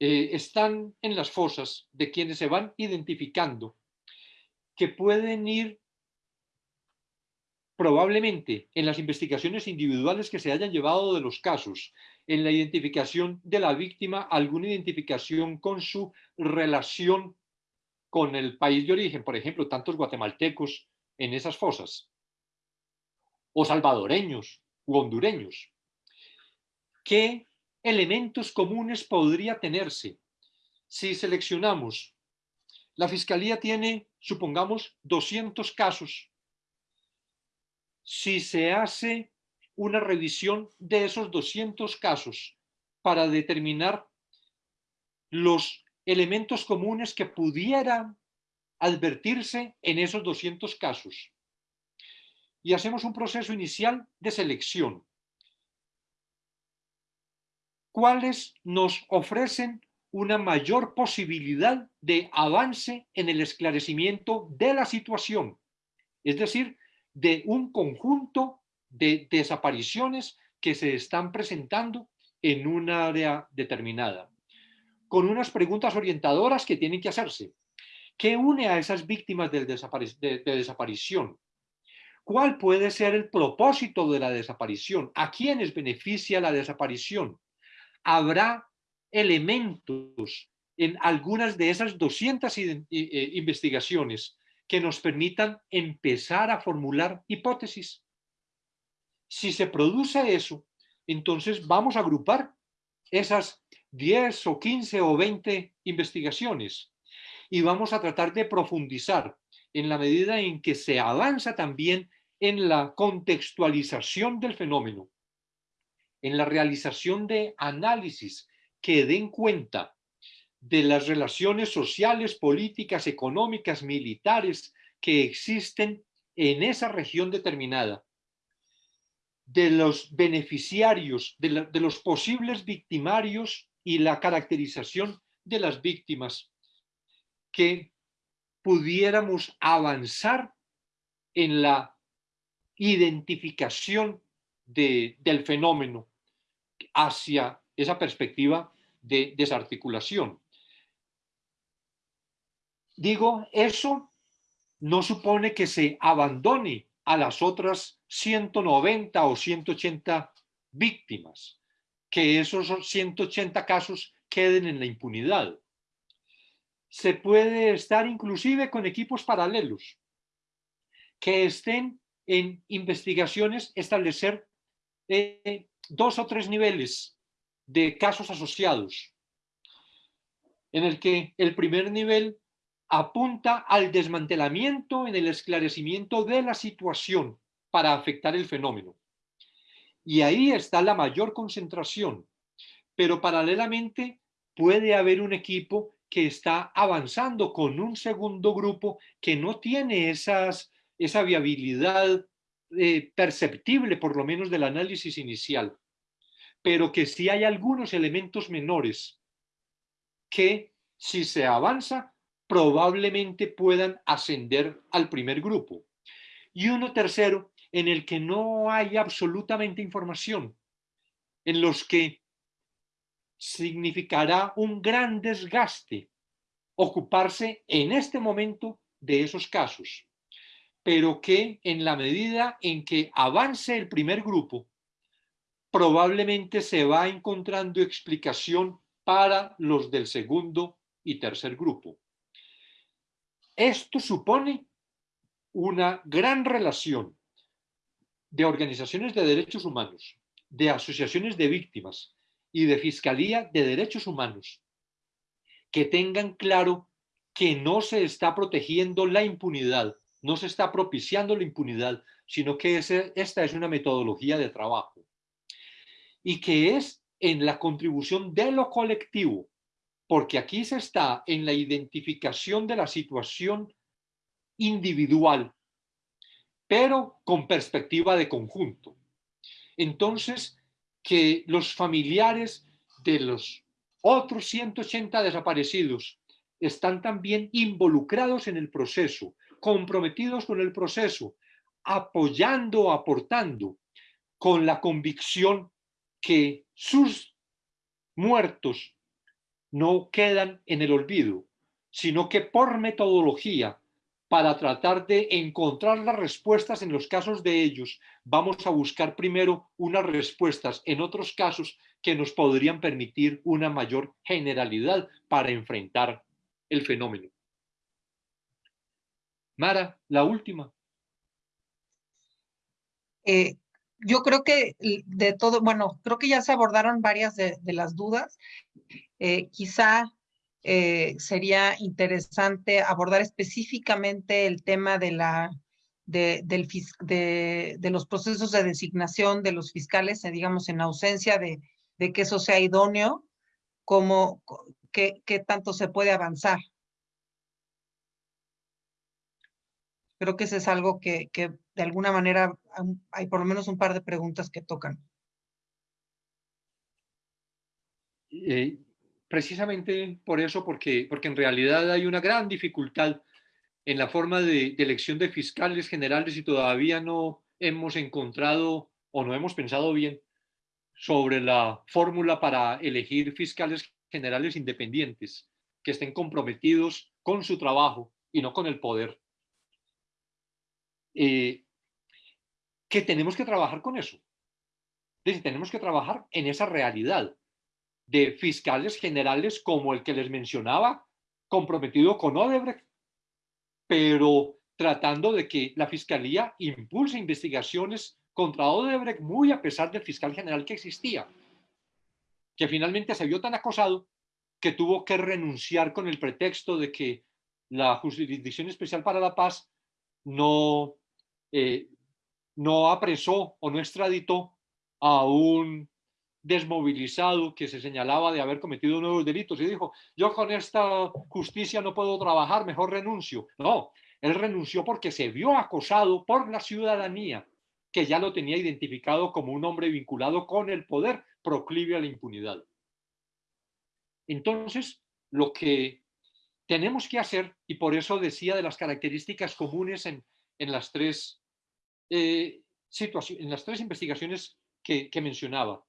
S4: eh, están en las fosas, de quienes se van identificando, que pueden ir probablemente en las investigaciones individuales que se hayan llevado de los casos, en la identificación de la víctima, alguna identificación con su relación con el país de origen, por ejemplo, tantos guatemaltecos en esas fosas, o salvadoreños u hondureños. ¿Qué elementos comunes podría tenerse si seleccionamos? La Fiscalía tiene, supongamos, 200 casos. Si se hace una revisión de esos 200 casos para determinar los elementos comunes que pudieran advertirse en esos 200 casos. Y hacemos un proceso inicial de selección cuáles nos ofrecen una mayor posibilidad de avance en el esclarecimiento de la situación, es decir, de un conjunto de desapariciones que se están presentando en un área determinada, con unas preguntas orientadoras que tienen que hacerse. ¿Qué une a esas víctimas de, de desaparición? ¿Cuál puede ser el propósito de la desaparición? ¿A quiénes beneficia la desaparición? Habrá elementos en algunas de esas 200 eh, investigaciones que nos permitan empezar a formular hipótesis. Si se produce eso, entonces vamos a agrupar esas 10 o 15 o 20 investigaciones y vamos a tratar de profundizar en la medida en que se avanza también en la contextualización del fenómeno, en la realización de análisis que den cuenta de las relaciones sociales, políticas, económicas, militares que existen en esa región determinada, de los beneficiarios, de, los posibles victimarios y la caracterización de las víctimas, que pudiéramos avanzar en la identificación del fenómeno hacia esa perspectiva de desarticulación. Digo, eso no supone que se abandone a las otras 190 o 180 víctimas, que esos 180 casos queden en la impunidad. Se puede estar inclusive con equipos paralelos que estén en investigaciones, establecer eh, dos o tres niveles de casos asociados, en el que el primer nivel apunta al desmantelamiento en el esclarecimiento de la situación para afectar el fenómeno. Y ahí está la mayor concentración, pero paralelamente puede haber un equipo que está avanzando con un segundo grupo que no tiene esas, esa viabilidad eh, perceptible, por lo menos del análisis inicial, pero que sí hay algunos elementos menores que si se avanza probablemente puedan ascender al primer grupo. Y uno tercero en el que no hay absolutamente información, en los que significará un gran desgaste ocuparse en este momento de esos casos, pero que en la medida en que avance el primer grupo, probablemente se va encontrando explicación para los del segundo y tercer grupo. Esto supone una gran relación de organizaciones de derechos humanos, de asociaciones de víctimas y de Fiscalía de Derechos Humanos que tengan claro que no se está protegiendo la impunidad, no se está propiciando la impunidad, sino que esta es una metodología de trabajo y que es en la contribución de lo colectivo porque aquí se está en la identificación de la situación individual, pero con perspectiva de conjunto. Entonces, que los familiares de los otros 180 desaparecidos están también involucrados en el proceso, comprometidos con el proceso, apoyando, aportando, con la convicción que sus muertos no quedan en el olvido, sino que por metodología, para tratar de encontrar las respuestas en los casos de ellos, vamos a buscar primero unas respuestas en otros casos que nos podrían permitir una mayor generalidad para enfrentar el fenómeno. Mara, la última.
S1: Eh, yo creo que de todo, bueno, creo que ya se abordaron varias de, las dudas. Eh, quizá eh, sería interesante abordar específicamente el tema de, la, de, del, de, de, los procesos de designación de los fiscales, eh, digamos, en ausencia de, de que eso sea idóneo, como qué tanto se puede avanzar. Creo que eso es algo que, de alguna manera hay por lo menos un par de preguntas que tocan.
S4: Eh, precisamente por eso, porque, porque en realidad hay una gran dificultad en la forma de, elección de fiscales generales y todavía no hemos encontrado o no hemos pensado bien sobre la fórmula para elegir fiscales generales independientes que estén comprometidos con su trabajo y no con el poder. Eh, que tenemos que trabajar con eso. tenemos que trabajar en esa realidad de fiscales generales como el que les mencionaba, comprometido con Odebrecht, pero tratando de que la fiscalía impulse investigaciones contra Odebrecht muy a pesar del fiscal general que existía, que finalmente se vio tan acosado que tuvo que renunciar con el pretexto de que la Jurisdicción Especial para la Paz no, eh, no apresó o no extraditó a un desmovilizado que se señalaba de haber cometido nuevos delitos y dijo, yo con esta justicia no puedo trabajar, mejor renuncio. No, él renunció porque se vio acosado por la ciudadanía, que ya lo tenía identificado como un hombre vinculado con el poder proclive a la impunidad. Entonces, lo que tenemos que hacer, y por eso decía de las características comunes en, las, tres, eh, en las tres investigaciones que, que mencionaba.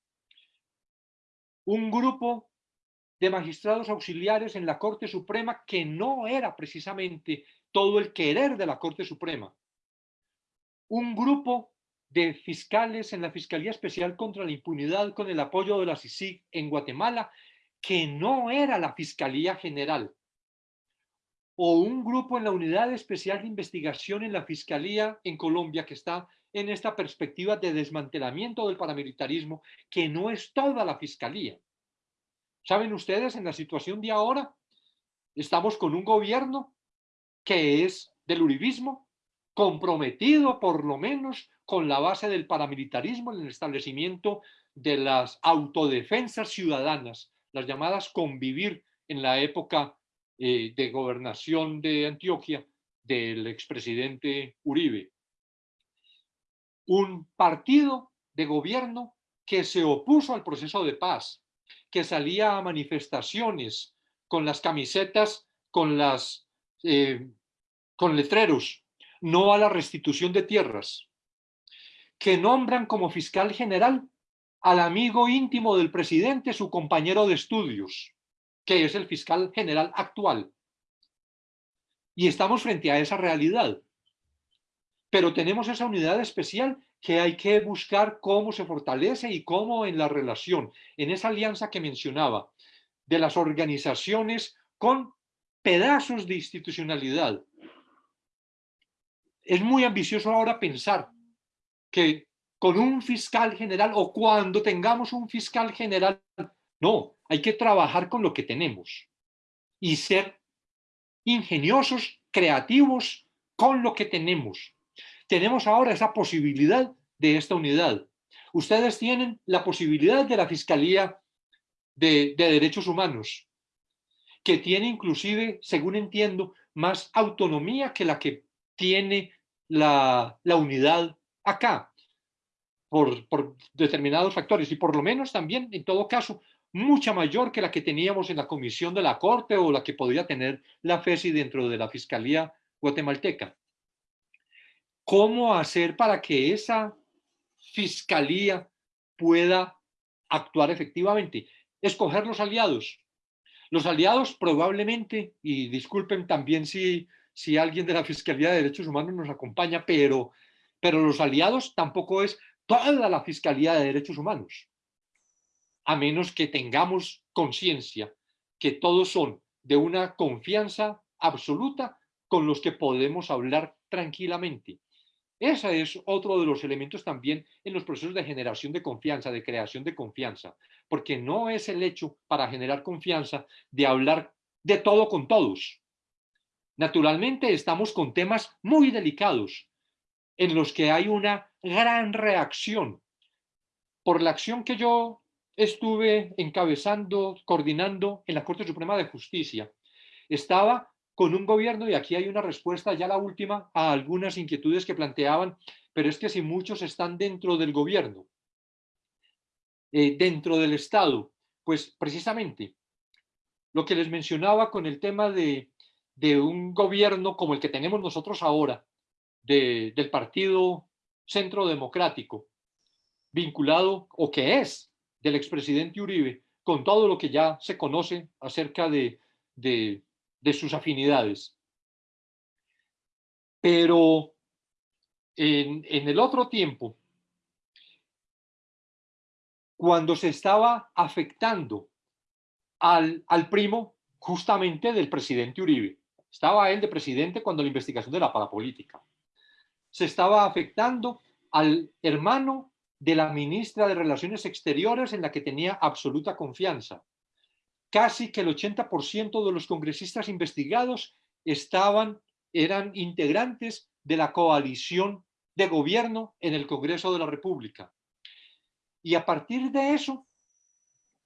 S4: Un grupo de magistrados auxiliares en la Corte Suprema que no era precisamente todo el querer de la Corte Suprema. Un grupo de fiscales en la Fiscalía Especial contra la Impunidad con el apoyo de la CICIG en Guatemala, que no era la Fiscalía General, o un grupo en la Unidad Especial de Investigación en la Fiscalía en Colombia que está en esta perspectiva de desmantelamiento del paramilitarismo, que no es toda la Fiscalía. ¿Saben ustedes en la situación de ahora? Estamos con un gobierno que es del uribismo, comprometido por lo menos con la base del paramilitarismo en el establecimiento de las autodefensas ciudadanas, las llamadas convivir en la época eh, de gobernación de Antioquia del expresidente Uribe. Un partido de gobierno que se opuso al proceso de paz, que salía a manifestaciones con las camisetas, con, las, eh, con letreros, no a la restitución de tierras, que nombran como fiscal general al amigo íntimo del presidente, su compañero de estudios, que es el fiscal general actual. Y estamos frente a esa realidad. Pero tenemos esa unidad especial que hay que buscar cómo se fortalece y cómo en la relación, en esa alianza que mencionaba, de las organizaciones con pedazos de institucionalidad. Es muy ambicioso ahora pensar que con un fiscal general o cuando tengamos un fiscal general, no, hay que trabajar con lo que tenemos y ser ingeniosos, creativos con lo que tenemos. Tenemos ahora esa posibilidad de esta unidad. Ustedes tienen la posibilidad de la Fiscalía de, Derechos Humanos, que tiene inclusive, según entiendo, más autonomía que la que tiene la, unidad acá, por, determinados factores, y por lo menos también, en todo caso, mucha mayor que la que teníamos en la comisión de la Corte o la que podría tener la FESI dentro de la Fiscalía guatemalteca. ¿Cómo hacer para que esa Fiscalía pueda actuar efectivamente? Escoger los aliados. Los aliados probablemente, y disculpen también si, si alguien de la Fiscalía de Derechos Humanos nos acompaña, pero, pero los aliados tampoco es toda la Fiscalía de Derechos Humanos a menos que tengamos conciencia que todos son de una confianza absoluta con los que podemos hablar tranquilamente. Ese es otro de los elementos también en los procesos de generación de confianza, de creación de confianza, porque no es el hecho para generar confianza de hablar de todo con todos. Naturalmente estamos con temas muy delicados en los que hay una gran reacción por la acción que yo estuve encabezando, coordinando en la Corte Suprema de Justicia. Estaba con un gobierno, y aquí hay una respuesta, ya la última, a algunas inquietudes que planteaban, pero es que si muchos están dentro del gobierno, eh, dentro del Estado, pues precisamente lo que les mencionaba con el tema de, un gobierno como el que tenemos nosotros ahora, del Partido Centro Democrático, vinculado, o que es del expresidente Uribe, con todo lo que ya se conoce acerca de, sus afinidades. Pero en, el otro tiempo, cuando se estaba afectando al, al primo justamente del presidente Uribe, estaba él de presidente cuando la investigación de la parapolítica, se estaba afectando al hermano de la ministra de Relaciones Exteriores en la que tenía absoluta confianza. Casi que el 80% de los congresistas investigados estaban, eran integrantes de la coalición de gobierno en el Congreso de la República. Y a partir de eso,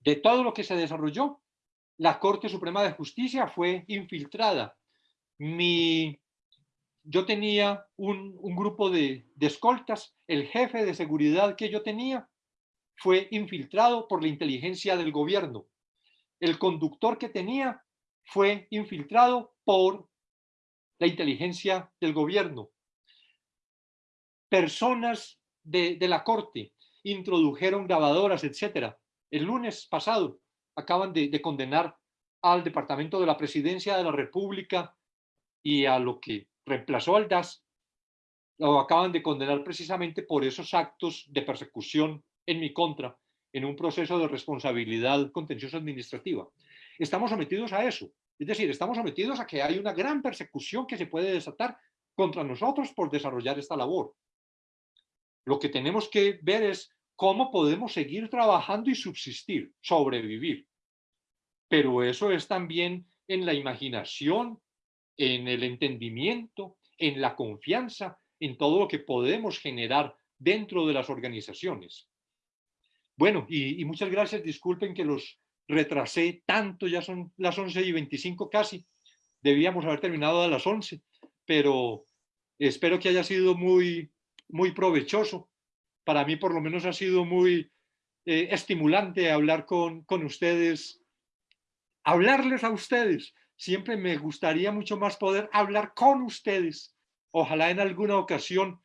S4: de todo lo que se desarrolló, la Corte Suprema de Justicia fue infiltrada. Mi, yo tenía un, grupo de, escoltas, el jefe de seguridad que yo tenía fue infiltrado por la inteligencia del gobierno. El conductor que tenía fue infiltrado por la inteligencia del gobierno. Personas de, la corte introdujeron grabadoras, etcétera. El lunes pasado acaban de condenar al Departamento de la Presidencia de la República y a lo que reemplazó al DAS, lo acaban de condenar precisamente por esos actos de persecución en mi contra en un proceso de responsabilidad contenciosa administrativa. Estamos sometidos a eso. Es decir, estamos sometidos a que hay una gran persecución que se puede desatar contra nosotros por desarrollar esta labor. Lo que tenemos que ver es cómo podemos seguir trabajando y subsistir, sobrevivir. Pero eso es también en la imaginación, en el entendimiento, en la confianza, en todo lo que podemos generar dentro de las organizaciones. Bueno, y, muchas gracias. Disculpen que los retrasé tanto, ya son las 11 y 25 casi. Debíamos haber terminado a las 11, pero espero que haya sido muy, muy provechoso. Para mí por lo menos ha sido muy eh, estimulante hablar con, con ustedes, hablarles a ustedes. Siempre me gustaría mucho más poder hablar con ustedes. Ojalá en alguna ocasión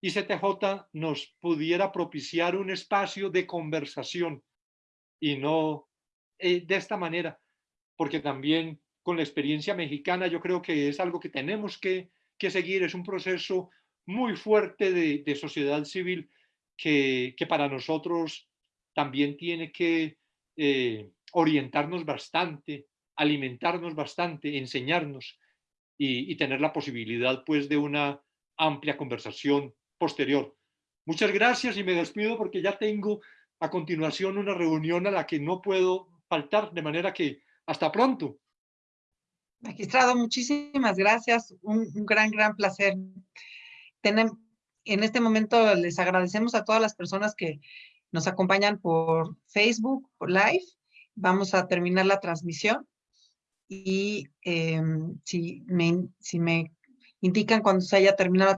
S4: ICTJ nos pudiera propiciar un espacio de conversación y no eh, de esta manera, porque también con la experiencia mexicana yo creo que es algo que tenemos que, seguir, es un proceso muy fuerte de, sociedad civil que, para nosotros también tiene que eh, orientarnos bastante, alimentarnos bastante, enseñarnos y, y tener la posibilidad pues de una amplia conversación posterior. Muchas gracias y me despido porque ya tengo a continuación una reunión a la que no puedo faltar, de manera que hasta pronto.
S1: Magistrado, muchísimas gracias. Un, gran, gran placer. Tenemos, en este momento les agradecemos a todas las personas que nos acompañan por Facebook, por Live. Vamos a terminar la transmisión y em, si, me, si me indican cuando se haya terminado